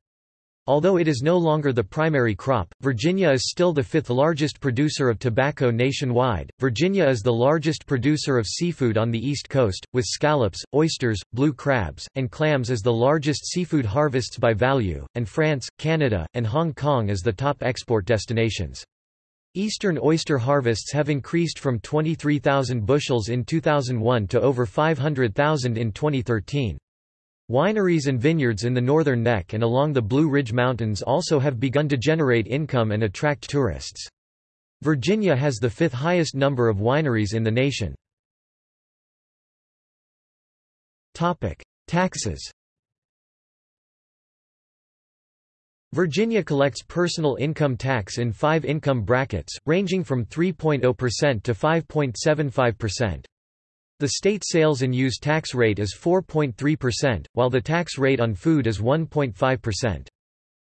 Although it is no longer the primary crop, Virginia is still the fifth largest producer of tobacco nationwide. Virginia is the largest producer of seafood on the East Coast, with scallops, oysters, blue crabs, and clams as the largest seafood harvests by value, and France, Canada, and Hong Kong as the top export destinations. Eastern oyster harvests have increased from 23,000 bushels in 2001 to over 500,000 in 2013. Wineries and vineyards in the northern neck and along the Blue Ridge Mountains also have begun to generate income and attract tourists. Virginia has the fifth highest number of wineries in the nation. Taxes Virginia collects personal income tax in five income brackets, ranging from 3.0% to 5.75%. The state sales and use tax rate is 4.3%, while the tax rate on food is 1.5%.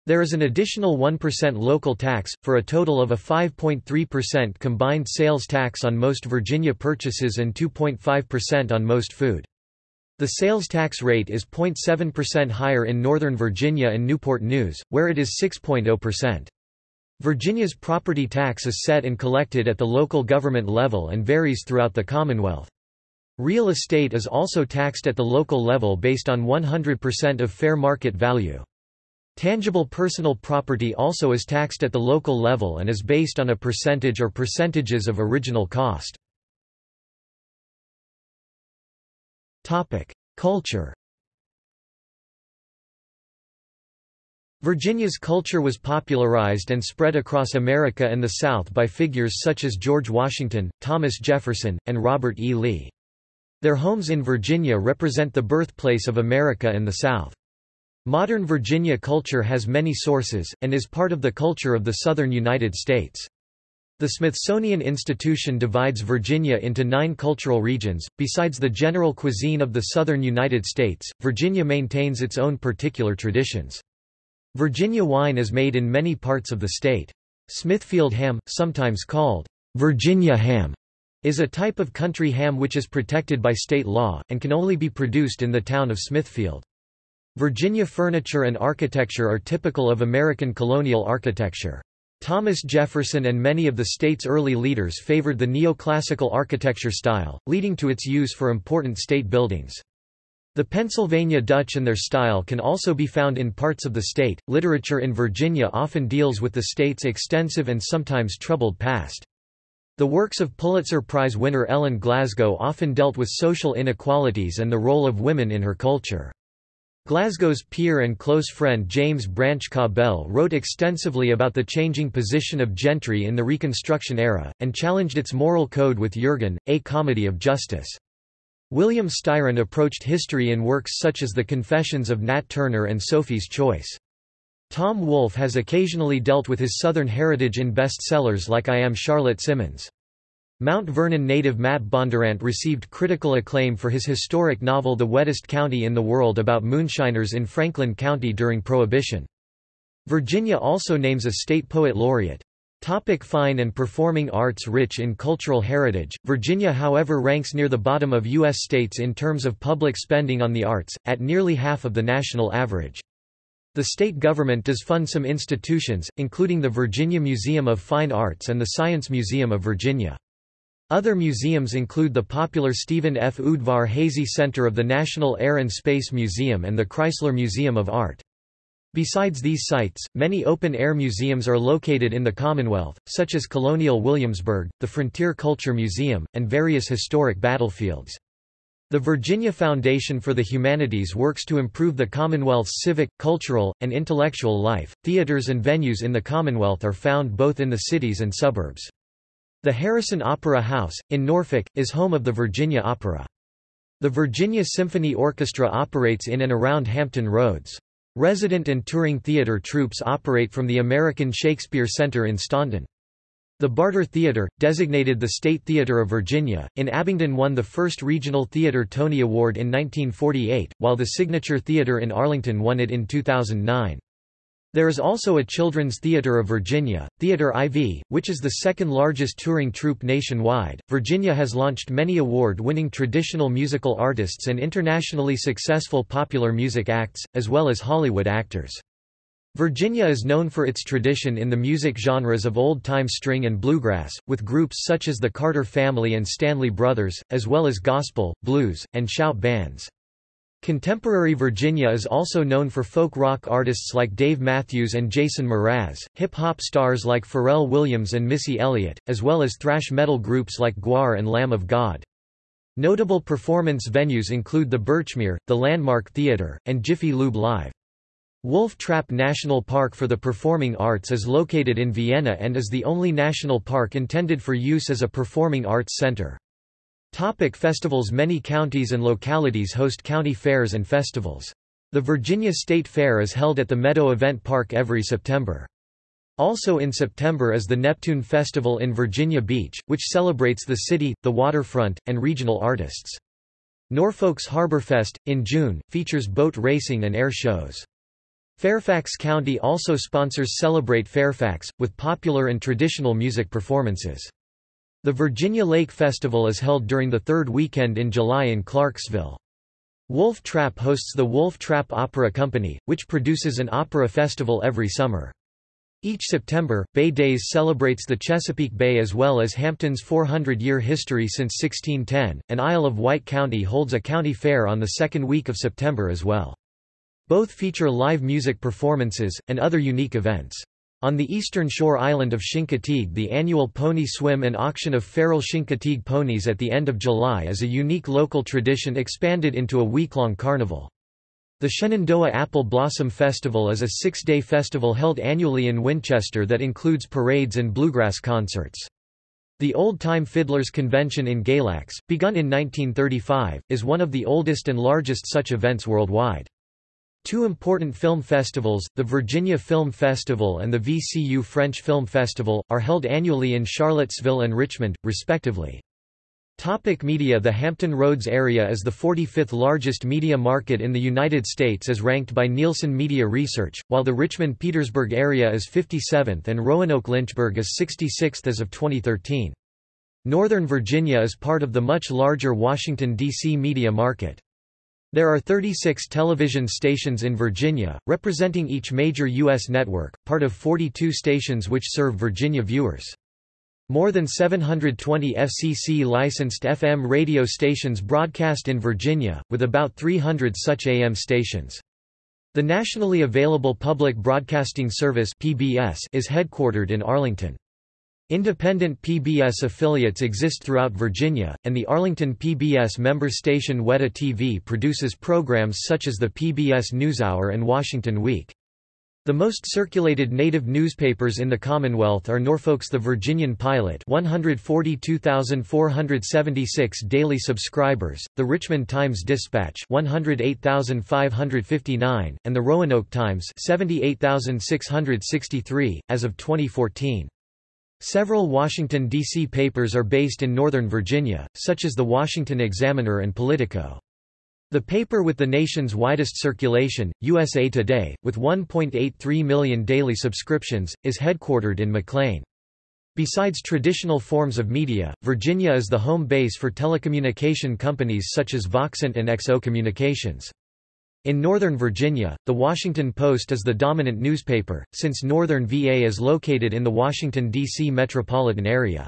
There is an additional 1% local tax, for a total of a 5.3% combined sales tax on most Virginia purchases and 2.5% on most food. The sales tax rate is 0.7% higher in Northern Virginia and Newport News, where it is 6.0%. Virginia's property tax is set and collected at the local government level and varies throughout the Commonwealth. Real estate is also taxed at the local level based on 100% of fair market value. Tangible personal property also is taxed at the local level and is based on a percentage or percentages of original cost. Culture Virginia's culture was popularized and spread across America and the South by figures such as George Washington, Thomas Jefferson, and Robert E. Lee. Their homes in Virginia represent the birthplace of America and the South. Modern Virginia culture has many sources, and is part of the culture of the southern United States. The Smithsonian Institution divides Virginia into nine cultural regions. Besides the general cuisine of the southern United States, Virginia maintains its own particular traditions. Virginia wine is made in many parts of the state. Smithfield ham, sometimes called Virginia ham, is a type of country ham which is protected by state law, and can only be produced in the town of Smithfield. Virginia furniture and architecture are typical of American colonial architecture. Thomas Jefferson and many of the state's early leaders favored the neoclassical architecture style, leading to its use for important state buildings. The Pennsylvania Dutch and their style can also be found in parts of the state. Literature in Virginia often deals with the state's extensive and sometimes troubled past. The works of Pulitzer Prize winner Ellen Glasgow often dealt with social inequalities and the role of women in her culture. Glasgow's peer and close friend James Branch Cabell wrote extensively about the changing position of gentry in the Reconstruction era, and challenged its moral code with Jurgen, a comedy of justice. William Styron approached history in works such as The Confessions of Nat Turner and Sophie's Choice. Tom Wolfe has occasionally dealt with his Southern heritage in bestsellers like I Am Charlotte Simmons. Mount Vernon native Matt Bondurant received critical acclaim for his historic novel The Wettest County in the World about moonshiners in Franklin County during Prohibition. Virginia also names a state poet laureate. Topic fine and performing arts Rich in cultural heritage, Virginia however ranks near the bottom of U.S. states in terms of public spending on the arts, at nearly half of the national average. The state government does fund some institutions, including the Virginia Museum of Fine Arts and the Science Museum of Virginia. Other museums include the popular Stephen F. Udvar-Hazy Center of the National Air and Space Museum and the Chrysler Museum of Art. Besides these sites, many open-air museums are located in the Commonwealth, such as Colonial Williamsburg, the Frontier Culture Museum, and various historic battlefields. The Virginia Foundation for the Humanities works to improve the Commonwealth's civic, cultural, and intellectual life. Theaters and venues in the Commonwealth are found both in the cities and suburbs. The Harrison Opera House, in Norfolk, is home of the Virginia Opera. The Virginia Symphony Orchestra operates in and around Hampton Roads. Resident and touring theater troupes operate from the American Shakespeare Center in Staunton. The Barter Theater, designated the State Theater of Virginia, in Abingdon won the first Regional Theater Tony Award in 1948, while the Signature Theater in Arlington won it in 2009. There is also a Children's Theater of Virginia, Theater IV, which is the second largest touring troupe nationwide. Virginia has launched many award winning traditional musical artists and internationally successful popular music acts, as well as Hollywood actors. Virginia is known for its tradition in the music genres of old-time string and bluegrass, with groups such as the Carter Family and Stanley Brothers, as well as gospel, blues, and shout bands. Contemporary Virginia is also known for folk rock artists like Dave Matthews and Jason Mraz, hip-hop stars like Pharrell Williams and Missy Elliott, as well as thrash metal groups like GWAR and Lamb of God. Notable performance venues include the Birchmere, the Landmark Theatre, and Jiffy Lube Live. Wolf Trap National Park for the Performing Arts is located in Vienna and is the only national park intended for use as a performing arts center. Topic festivals Many counties and localities host county fairs and festivals. The Virginia State Fair is held at the Meadow Event Park every September. Also in September is the Neptune Festival in Virginia Beach, which celebrates the city, the waterfront, and regional artists. Norfolk's Harborfest, in June, features boat racing and air shows. Fairfax County also sponsors Celebrate Fairfax, with popular and traditional music performances. The Virginia Lake Festival is held during the third weekend in July in Clarksville. Wolf Trap hosts the Wolf Trap Opera Company, which produces an opera festival every summer. Each September, Bay Days celebrates the Chesapeake Bay as well as Hampton's 400-year history since 1610, and Isle of Wight County holds a county fair on the second week of September as well. Both feature live music performances, and other unique events. On the eastern shore island of Chincoteague the annual pony swim and auction of feral Chincoteague ponies at the end of July is a unique local tradition expanded into a week-long carnival. The Shenandoah Apple Blossom Festival is a six-day festival held annually in Winchester that includes parades and bluegrass concerts. The Old Time Fiddlers Convention in Galax, begun in 1935, is one of the oldest and largest such events worldwide. Two important film festivals, the Virginia Film Festival and the VCU French Film Festival, are held annually in Charlottesville and Richmond, respectively. Topic media The Hampton Roads area is the 45th largest media market in the United States as ranked by Nielsen Media Research, while the Richmond-Petersburg area is 57th and Roanoke-Lynchburg is 66th as of 2013. Northern Virginia is part of the much larger Washington, D.C. media market. There are 36 television stations in Virginia, representing each major U.S. network, part of 42 stations which serve Virginia viewers. More than 720 FCC-licensed FM radio stations broadcast in Virginia, with about 300 such AM stations. The nationally available Public Broadcasting Service (PBS) is headquartered in Arlington. Independent PBS affiliates exist throughout Virginia, and the Arlington PBS member station Weta TV produces programs such as the PBS NewsHour and Washington Week. The most circulated native newspapers in the Commonwealth are Norfolk's The Virginian Pilot 142,476 daily subscribers, the Richmond Times-Dispatch 108,559, and the Roanoke Times 78,663, as of 2014. Several Washington, D.C. papers are based in Northern Virginia, such as the Washington Examiner and Politico. The paper with the nation's widest circulation, USA Today, with 1.83 million daily subscriptions, is headquartered in McLean. Besides traditional forms of media, Virginia is the home base for telecommunication companies such as Voxent and XO Communications. In Northern Virginia, The Washington Post is the dominant newspaper, since Northern VA is located in the Washington, D.C. metropolitan area.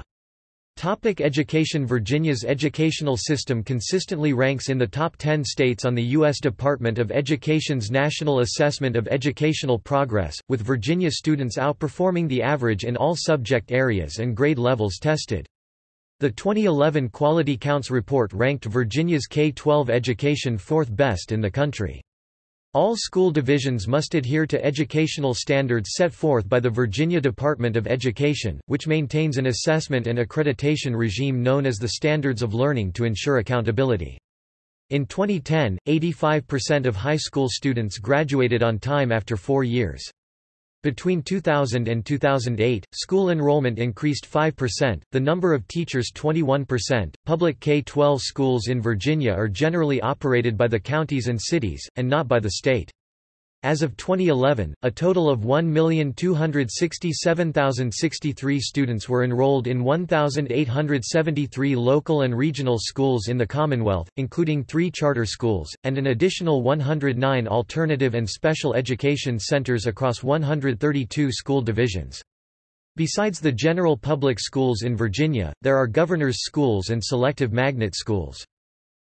Topic education Virginia's educational system consistently ranks in the top 10 states on the U.S. Department of Education's National Assessment of Educational Progress, with Virginia students outperforming the average in all subject areas and grade levels tested. The 2011 Quality Counts report ranked Virginia's K-12 education fourth best in the country. All school divisions must adhere to educational standards set forth by the Virginia Department of Education, which maintains an assessment and accreditation regime known as the Standards of Learning to ensure accountability. In 2010, 85% of high school students graduated on time after four years. Between 2000 and 2008, school enrollment increased 5%, the number of teachers 21%. Public K-12 schools in Virginia are generally operated by the counties and cities, and not by the state. As of 2011, a total of 1,267,063 students were enrolled in 1,873 local and regional schools in the Commonwealth, including three charter schools, and an additional 109 alternative and special education centers across 132 school divisions. Besides the general public schools in Virginia, there are governor's schools and selective magnet schools.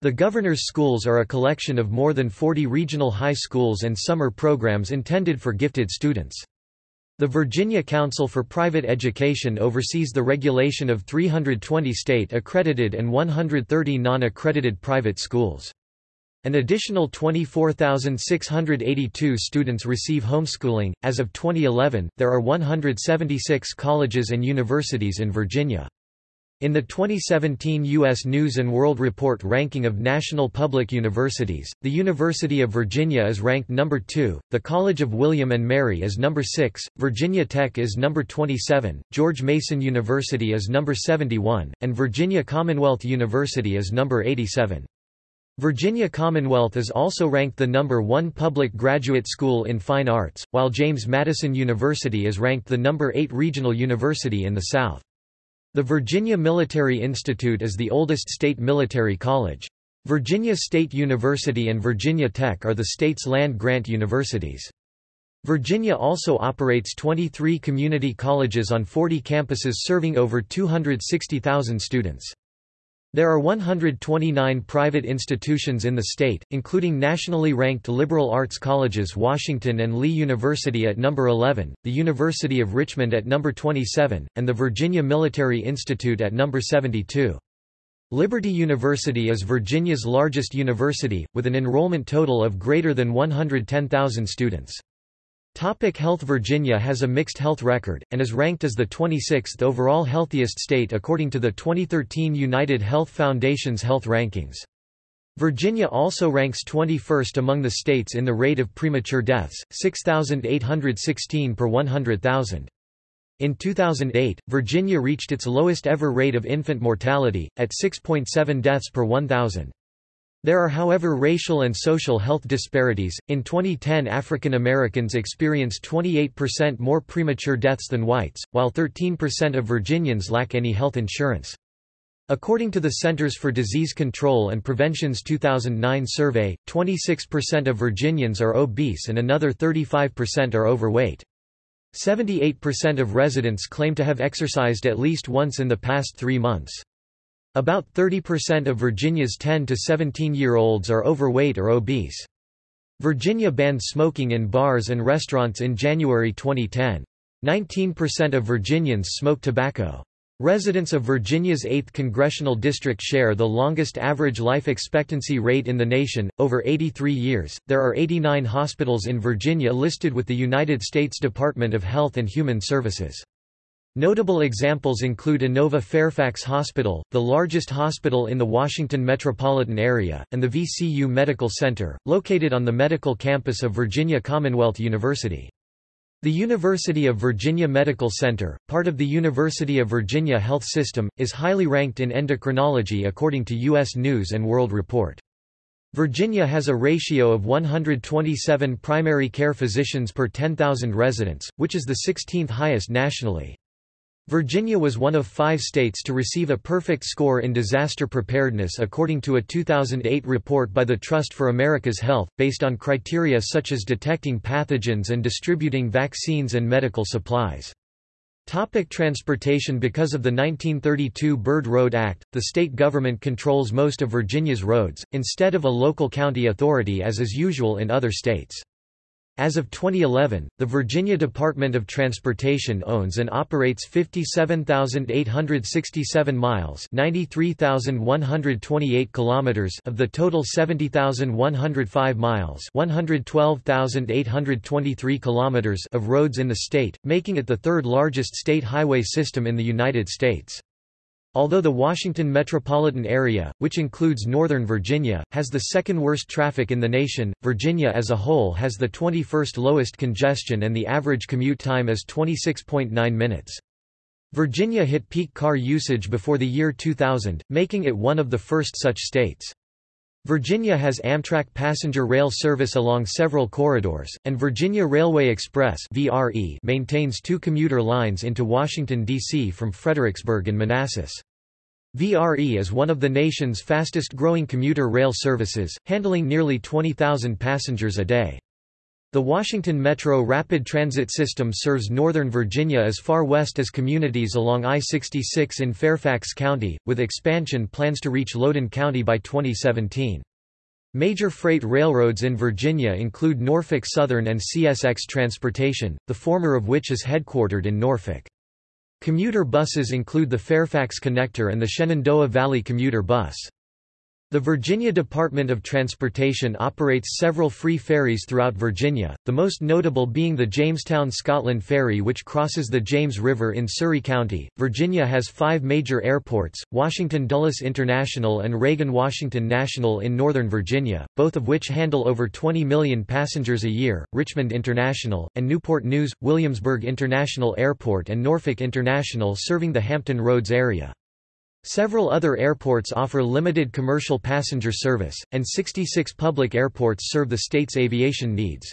The Governor's Schools are a collection of more than 40 regional high schools and summer programs intended for gifted students. The Virginia Council for Private Education oversees the regulation of 320 state-accredited and 130 non-accredited private schools. An additional 24,682 students receive homeschooling. As of 2011, there are 176 colleges and universities in Virginia. In the 2017 U.S. News & World Report ranking of national public universities, the University of Virginia is ranked number 2, the College of William & Mary is number 6, Virginia Tech is number 27, George Mason University is number 71, and Virginia Commonwealth University is number 87. Virginia Commonwealth is also ranked the number 1 public graduate school in fine arts, while James Madison University is ranked the number 8 regional university in the South. The Virginia Military Institute is the oldest state military college. Virginia State University and Virginia Tech are the state's land-grant universities. Virginia also operates 23 community colleges on 40 campuses serving over 260,000 students. There are 129 private institutions in the state, including nationally ranked liberal arts colleges Washington and Lee University at number 11, the University of Richmond at number 27, and the Virginia Military Institute at number 72. Liberty University is Virginia's largest university, with an enrollment total of greater than 110,000 students. Topic health Virginia has a mixed health record, and is ranked as the 26th overall healthiest state according to the 2013 United Health Foundation's health rankings. Virginia also ranks 21st among the states in the rate of premature deaths, 6,816 per 100,000. In 2008, Virginia reached its lowest ever rate of infant mortality, at 6.7 deaths per 1,000. There are however racial and social health disparities. In 2010, African Americans experienced 28% more premature deaths than whites, while 13% of Virginians lack any health insurance. According to the Centers for Disease Control and Prevention's 2009 survey, 26% of Virginians are obese and another 35% are overweight. 78% of residents claim to have exercised at least once in the past three months. About 30% of Virginia's 10 to 17-year-olds are overweight or obese. Virginia banned smoking in bars and restaurants in January 2010. 19% of Virginians smoke tobacco. Residents of Virginia's 8th congressional district share the longest average life expectancy rate in the nation, over 83 years. There are 89 hospitals in Virginia listed with the United States Department of Health and Human Services. Notable examples include Inova Fairfax Hospital, the largest hospital in the Washington metropolitan area, and the VCU Medical Center, located on the medical campus of Virginia Commonwealth University. The University of Virginia Medical Center, part of the University of Virginia Health System, is highly ranked in endocrinology according to U.S. News & World Report. Virginia has a ratio of 127 primary care physicians per 10,000 residents, which is the 16th highest nationally. Virginia was one of five states to receive a perfect score in disaster preparedness according to a 2008 report by the Trust for America's Health, based on criteria such as detecting pathogens and distributing vaccines and medical supplies. Topic transportation Because of the 1932 Byrd Road Act, the state government controls most of Virginia's roads, instead of a local county authority as is usual in other states. As of 2011, the Virginia Department of Transportation owns and operates 57,867 miles (93,128 kilometers) of the total 70,105 miles (112,823 kilometers) of roads in the state, making it the third largest state highway system in the United States. Although the Washington metropolitan area, which includes Northern Virginia, has the second worst traffic in the nation, Virginia as a whole has the 21st lowest congestion and the average commute time is 26.9 minutes. Virginia hit peak car usage before the year 2000, making it one of the first such states. Virginia has Amtrak passenger rail service along several corridors, and Virginia Railway Express maintains two commuter lines into Washington, D.C. from Fredericksburg and Manassas. VRE is one of the nation's fastest-growing commuter rail services, handling nearly 20,000 passengers a day. The Washington Metro Rapid Transit System serves Northern Virginia as far west as communities along I-66 in Fairfax County, with expansion plans to reach Loudoun County by 2017. Major freight railroads in Virginia include Norfolk Southern and CSX Transportation, the former of which is headquartered in Norfolk. Commuter buses include the Fairfax Connector and the Shenandoah Valley Commuter Bus. The Virginia Department of Transportation operates several free ferries throughout Virginia, the most notable being the Jamestown Scotland Ferry which crosses the James River in Surry County. Virginia has five major airports, Washington Dulles International and Reagan Washington National in Northern Virginia, both of which handle over 20 million passengers a year, Richmond International, and Newport News, Williamsburg International Airport and Norfolk International serving the Hampton Roads area. Several other airports offer limited commercial passenger service, and 66 public airports serve the state's aviation needs.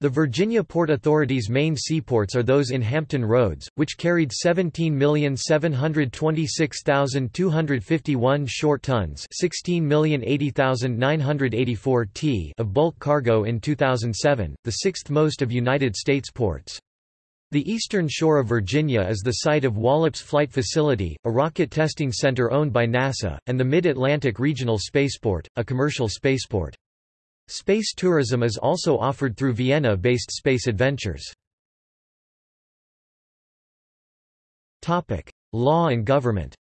The Virginia Port Authority's main seaports are those in Hampton Roads, which carried 17,726,251 short tons 16,080,984 t of bulk cargo in 2007, the sixth most of United States ports. The eastern shore of Virginia is the site of Wallops Flight Facility, a rocket testing center owned by NASA, and the Mid-Atlantic Regional Spaceport, a commercial spaceport. Space tourism is also offered through Vienna-based Space Adventures. Law and government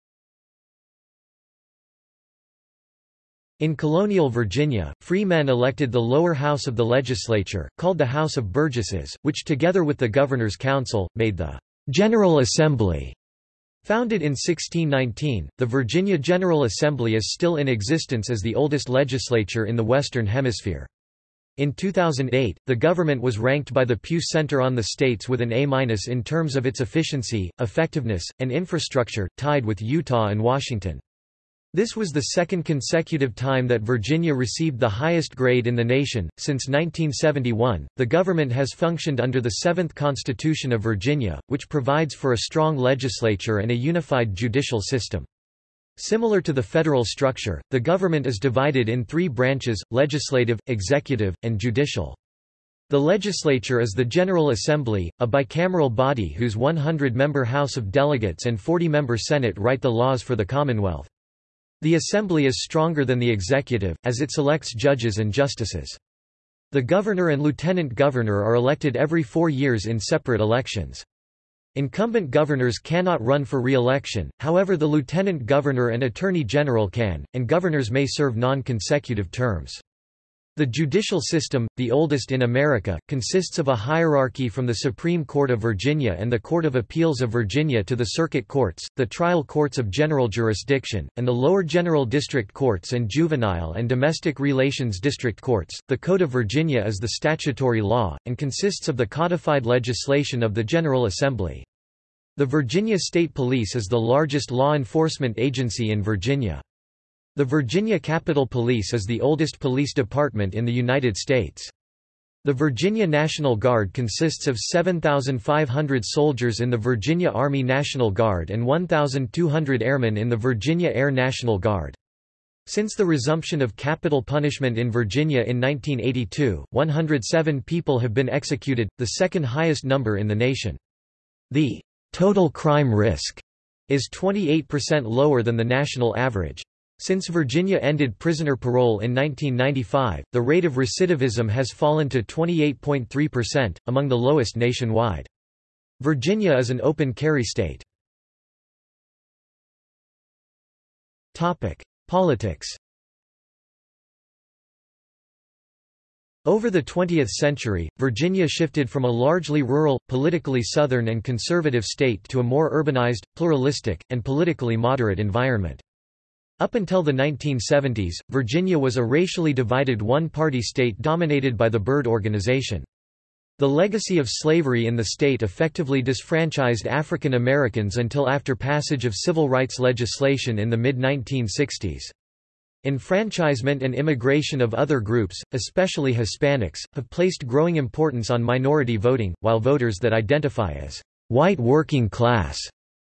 In colonial Virginia, free men elected the lower house of the legislature, called the House of Burgesses, which together with the Governor's Council, made the General Assembly. Founded in 1619, the Virginia General Assembly is still in existence as the oldest legislature in the Western Hemisphere. In 2008, the government was ranked by the Pew Center on the states with an A- in terms of its efficiency, effectiveness, and infrastructure, tied with Utah and Washington. This was the second consecutive time that Virginia received the highest grade in the nation. Since 1971, the government has functioned under the Seventh Constitution of Virginia, which provides for a strong legislature and a unified judicial system. Similar to the federal structure, the government is divided in three branches, legislative, executive, and judicial. The legislature is the General Assembly, a bicameral body whose 100-member House of Delegates and 40-member Senate write the laws for the Commonwealth. The Assembly is stronger than the executive, as it selects judges and justices. The governor and lieutenant governor are elected every four years in separate elections. Incumbent governors cannot run for re-election, however the lieutenant governor and attorney general can, and governors may serve non-consecutive terms. The judicial system, the oldest in America, consists of a hierarchy from the Supreme Court of Virginia and the Court of Appeals of Virginia to the circuit courts, the trial courts of general jurisdiction, and the lower general district courts and juvenile and domestic relations district courts. The Code of Virginia is the statutory law, and consists of the codified legislation of the General Assembly. The Virginia State Police is the largest law enforcement agency in Virginia. The Virginia Capitol Police is the oldest police department in the United States. The Virginia National Guard consists of 7,500 soldiers in the Virginia Army National Guard and 1,200 airmen in the Virginia Air National Guard. Since the resumption of capital punishment in Virginia in 1982, 107 people have been executed, the second highest number in the nation. The total crime risk is 28% lower than the national average. Since Virginia ended prisoner parole in 1995, the rate of recidivism has fallen to 28.3%, among the lowest nationwide. Virginia is an open carry state. Politics Over the 20th century, Virginia shifted from a largely rural, politically southern and conservative state to a more urbanized, pluralistic, and politically moderate environment. Up until the 1970s, Virginia was a racially divided one-party state dominated by the Byrd Organization. The legacy of slavery in the state effectively disfranchised African Americans until after passage of civil rights legislation in the mid-1960s. Enfranchisement and immigration of other groups, especially Hispanics, have placed growing importance on minority voting, while voters that identify as white working class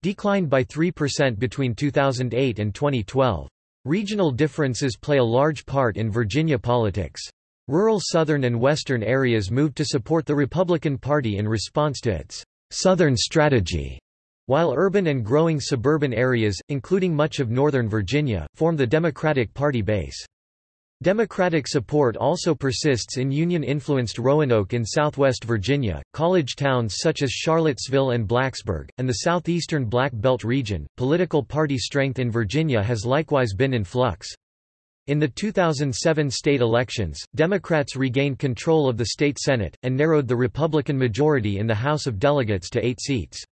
declined by 3% between 2008 and 2012. Regional differences play a large part in Virginia politics. Rural southern and western areas moved to support the Republican Party in response to its Southern strategy, while urban and growing suburban areas, including much of northern Virginia, form the Democratic Party base. Democratic support also persists in Union-influenced Roanoke in southwest Virginia, college towns such as Charlottesville and Blacksburg, and the southeastern Black Belt region. Political party strength in Virginia has likewise been in flux. In the 2007 state elections, Democrats regained control of the state Senate, and narrowed the Republican majority in the House of Delegates to eight seats.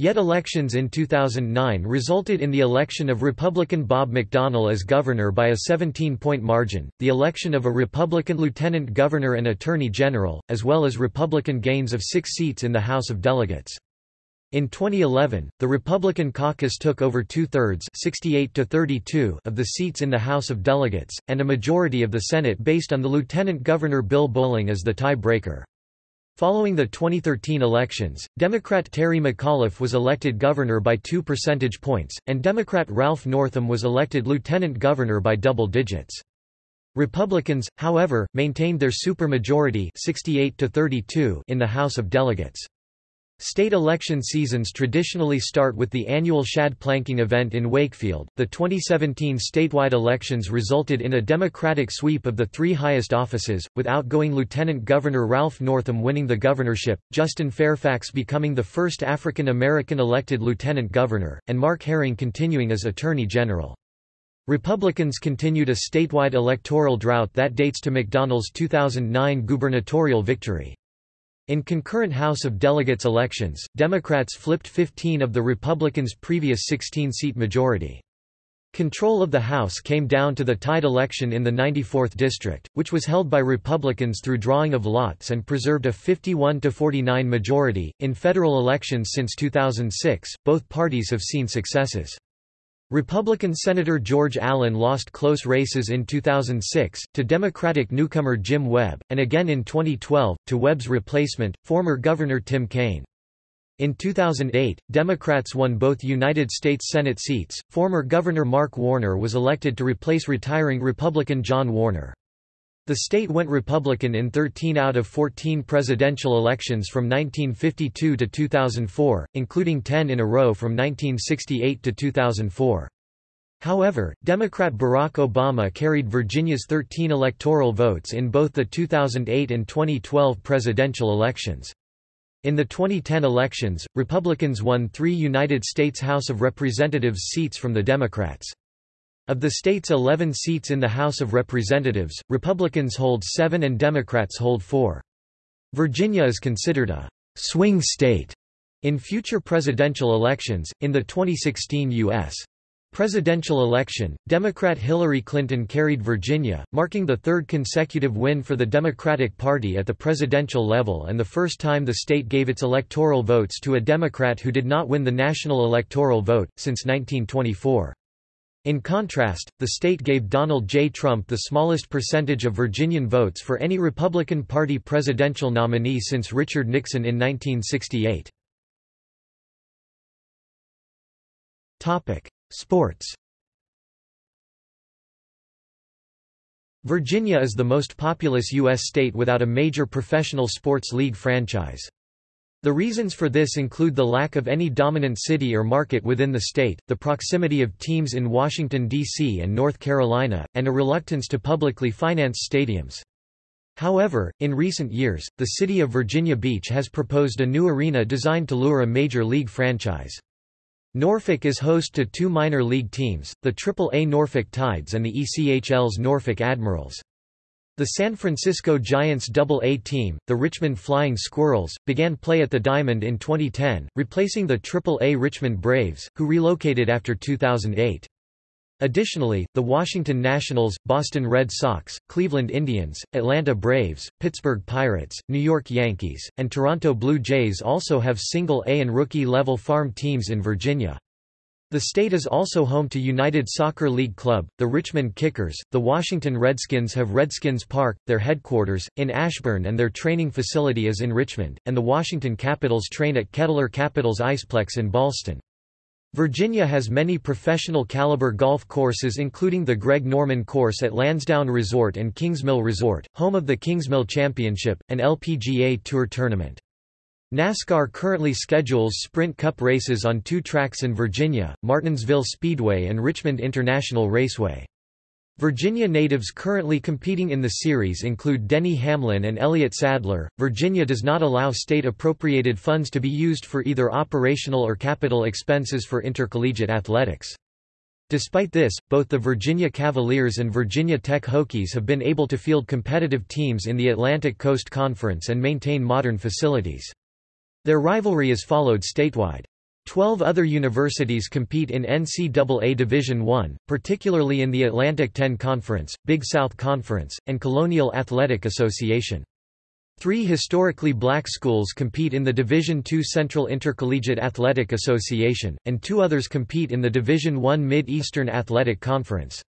Yet elections in 2009 resulted in the election of Republican Bob McDonnell as governor by a 17-point margin, the election of a Republican lieutenant governor and attorney general, as well as Republican gains of six seats in the House of Delegates. In 2011, the Republican caucus took over two-thirds to of the seats in the House of Delegates, and a majority of the Senate based on the lieutenant governor Bill Bolling as the tie-breaker. Following the 2013 elections, Democrat Terry McAuliffe was elected governor by two percentage points, and Democrat Ralph Northam was elected lieutenant governor by double digits. Republicans, however, maintained their supermajority 68 to 32 in the House of Delegates. State election seasons traditionally start with the annual shad planking event in Wakefield. The 2017 statewide elections resulted in a Democratic sweep of the three highest offices, with outgoing Lieutenant Governor Ralph Northam winning the governorship, Justin Fairfax becoming the first African American elected lieutenant governor, and Mark Herring continuing as Attorney General. Republicans continued a statewide electoral drought that dates to McDonnell's 2009 gubernatorial victory. In concurrent House of Delegates elections, Democrats flipped 15 of the Republicans' previous 16-seat majority. Control of the House came down to the tied election in the 94th District, which was held by Republicans through drawing of lots and preserved a 51 to 49 majority. In federal elections since 2006, both parties have seen successes. Republican Senator George Allen lost close races in 2006, to Democratic newcomer Jim Webb, and again in 2012, to Webb's replacement, former Governor Tim Kaine. In 2008, Democrats won both United States Senate seats. Former Governor Mark Warner was elected to replace retiring Republican John Warner. The state went Republican in 13 out of 14 presidential elections from 1952 to 2004, including 10 in a row from 1968 to 2004. However, Democrat Barack Obama carried Virginia's 13 electoral votes in both the 2008 and 2012 presidential elections. In the 2010 elections, Republicans won three United States House of Representatives seats from the Democrats. Of the state's 11 seats in the House of Representatives, Republicans hold seven and Democrats hold four. Virginia is considered a swing state in future presidential elections. In the 2016 U.S. presidential election, Democrat Hillary Clinton carried Virginia, marking the third consecutive win for the Democratic Party at the presidential level and the first time the state gave its electoral votes to a Democrat who did not win the national electoral vote, since 1924. In contrast, the state gave Donald J. Trump the smallest percentage of Virginian votes for any Republican Party presidential nominee since Richard Nixon in 1968. Sports Virginia is the most populous U.S. state without a major professional sports league franchise. The reasons for this include the lack of any dominant city or market within the state, the proximity of teams in Washington, D.C. and North Carolina, and a reluctance to publicly finance stadiums. However, in recent years, the city of Virginia Beach has proposed a new arena designed to lure a major league franchise. Norfolk is host to two minor league teams, the Triple-A Norfolk Tides and the ECHL's Norfolk Admirals. The San Francisco Giants Double-A team, the Richmond Flying Squirrels, began play at the Diamond in 2010, replacing the Triple-A Richmond Braves, who relocated after 2008. Additionally, the Washington Nationals, Boston Red Sox, Cleveland Indians, Atlanta Braves, Pittsburgh Pirates, New York Yankees, and Toronto Blue Jays also have single-A and rookie-level farm teams in Virginia. The state is also home to United Soccer League Club, the Richmond Kickers, the Washington Redskins have Redskins Park, their headquarters, in Ashburn and their training facility is in Richmond, and the Washington Capitals train at Kettler Capitals Iceplex in Ballston. Virginia has many professional caliber golf courses including the Greg Norman Course at Lansdowne Resort and Kingsmill Resort, home of the Kingsmill Championship, an LPGA Tour tournament. NASCAR currently schedules Sprint Cup races on two tracks in Virginia, Martinsville Speedway and Richmond International Raceway. Virginia natives currently competing in the series include Denny Hamlin and Elliott Sadler. Virginia does not allow state appropriated funds to be used for either operational or capital expenses for intercollegiate athletics. Despite this, both the Virginia Cavaliers and Virginia Tech Hokies have been able to field competitive teams in the Atlantic Coast Conference and maintain modern facilities. Their rivalry is followed statewide. Twelve other universities compete in NCAA Division I, particularly in the Atlantic 10 Conference, Big South Conference, and Colonial Athletic Association. Three historically black schools compete in the Division II Central Intercollegiate Athletic Association, and two others compete in the Division I Mid-Eastern Athletic Conference.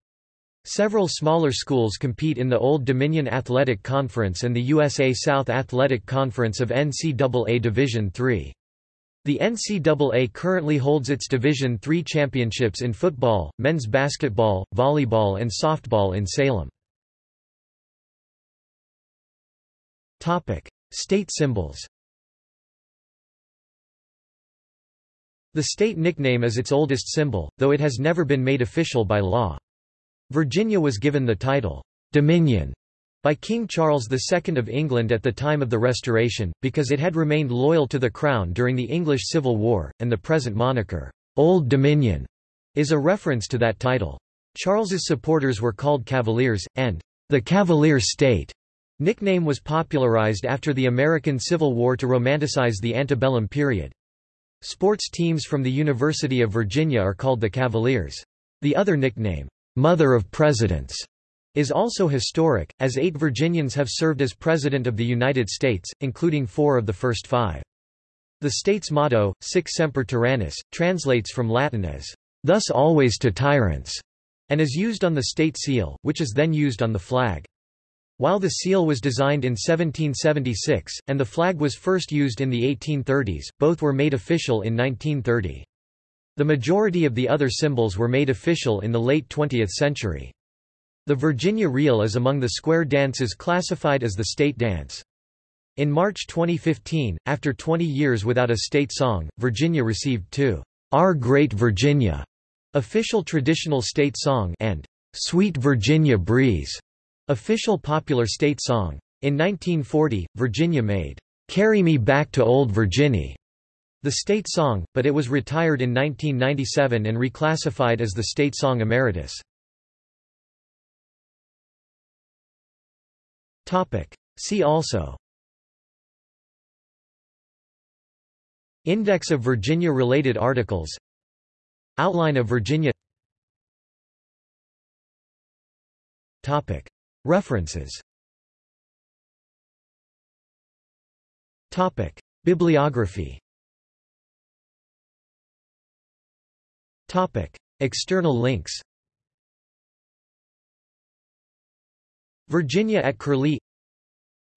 Several smaller schools compete in the Old Dominion Athletic Conference and the USA South Athletic Conference of NCAA Division III. The NCAA currently holds its Division III championships in football, men's basketball, volleyball and softball in Salem. State symbols The state nickname is its oldest symbol, though it has never been made official by law. Virginia was given the title, Dominion, by King Charles II of England at the time of the Restoration, because it had remained loyal to the Crown during the English Civil War, and the present moniker, Old Dominion, is a reference to that title. Charles's supporters were called Cavaliers, and the Cavalier State nickname was popularized after the American Civil War to romanticize the antebellum period. Sports teams from the University of Virginia are called the Cavaliers. The other nickname, Mother of Presidents, is also historic, as eight Virginians have served as President of the United States, including four of the first five. The state's motto, Sic Semper Tyrannis, translates from Latin as, thus always to tyrants, and is used on the state seal, which is then used on the flag. While the seal was designed in 1776, and the flag was first used in the 1830s, both were made official in 1930. The majority of the other symbols were made official in the late 20th century. The Virginia Reel is among the square dances classified as the state dance. In March 2015, after 20 years without a state song, Virginia received two, Our Great Virginia, official traditional state song and Sweet Virginia Breeze, official popular state song. In 1940, Virginia made "'Carry Me Back to Old Virginia' the state song, but it was retired in 1997 and reclassified as the state song emeritus. See also Index of Virginia-related articles Outline of Virginia Topic. References Topic. Bibliography External links Virginia at Curlie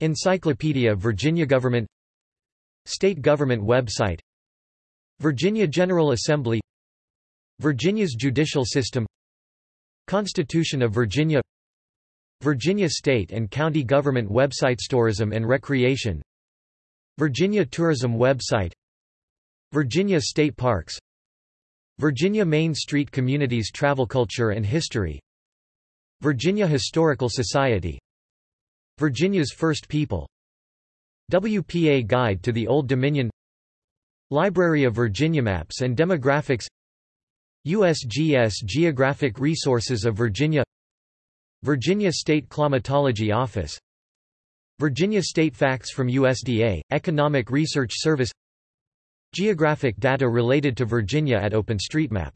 Encyclopedia Virginia Government State Government website Virginia General Assembly Virginia's judicial system Constitution of Virginia Virginia State and County Government websites Tourism and Recreation Virginia Tourism website Virginia State Parks Virginia Main Street Communities Travel Culture and History. Virginia Historical Society. Virginia's First People. WPA Guide to the Old Dominion. Library of Virginia Maps and Demographics. USGS Geographic Resources of Virginia. Virginia State Climatology Office. Virginia State Facts from USDA, Economic Research Service Geographic data related to Virginia at OpenStreetMap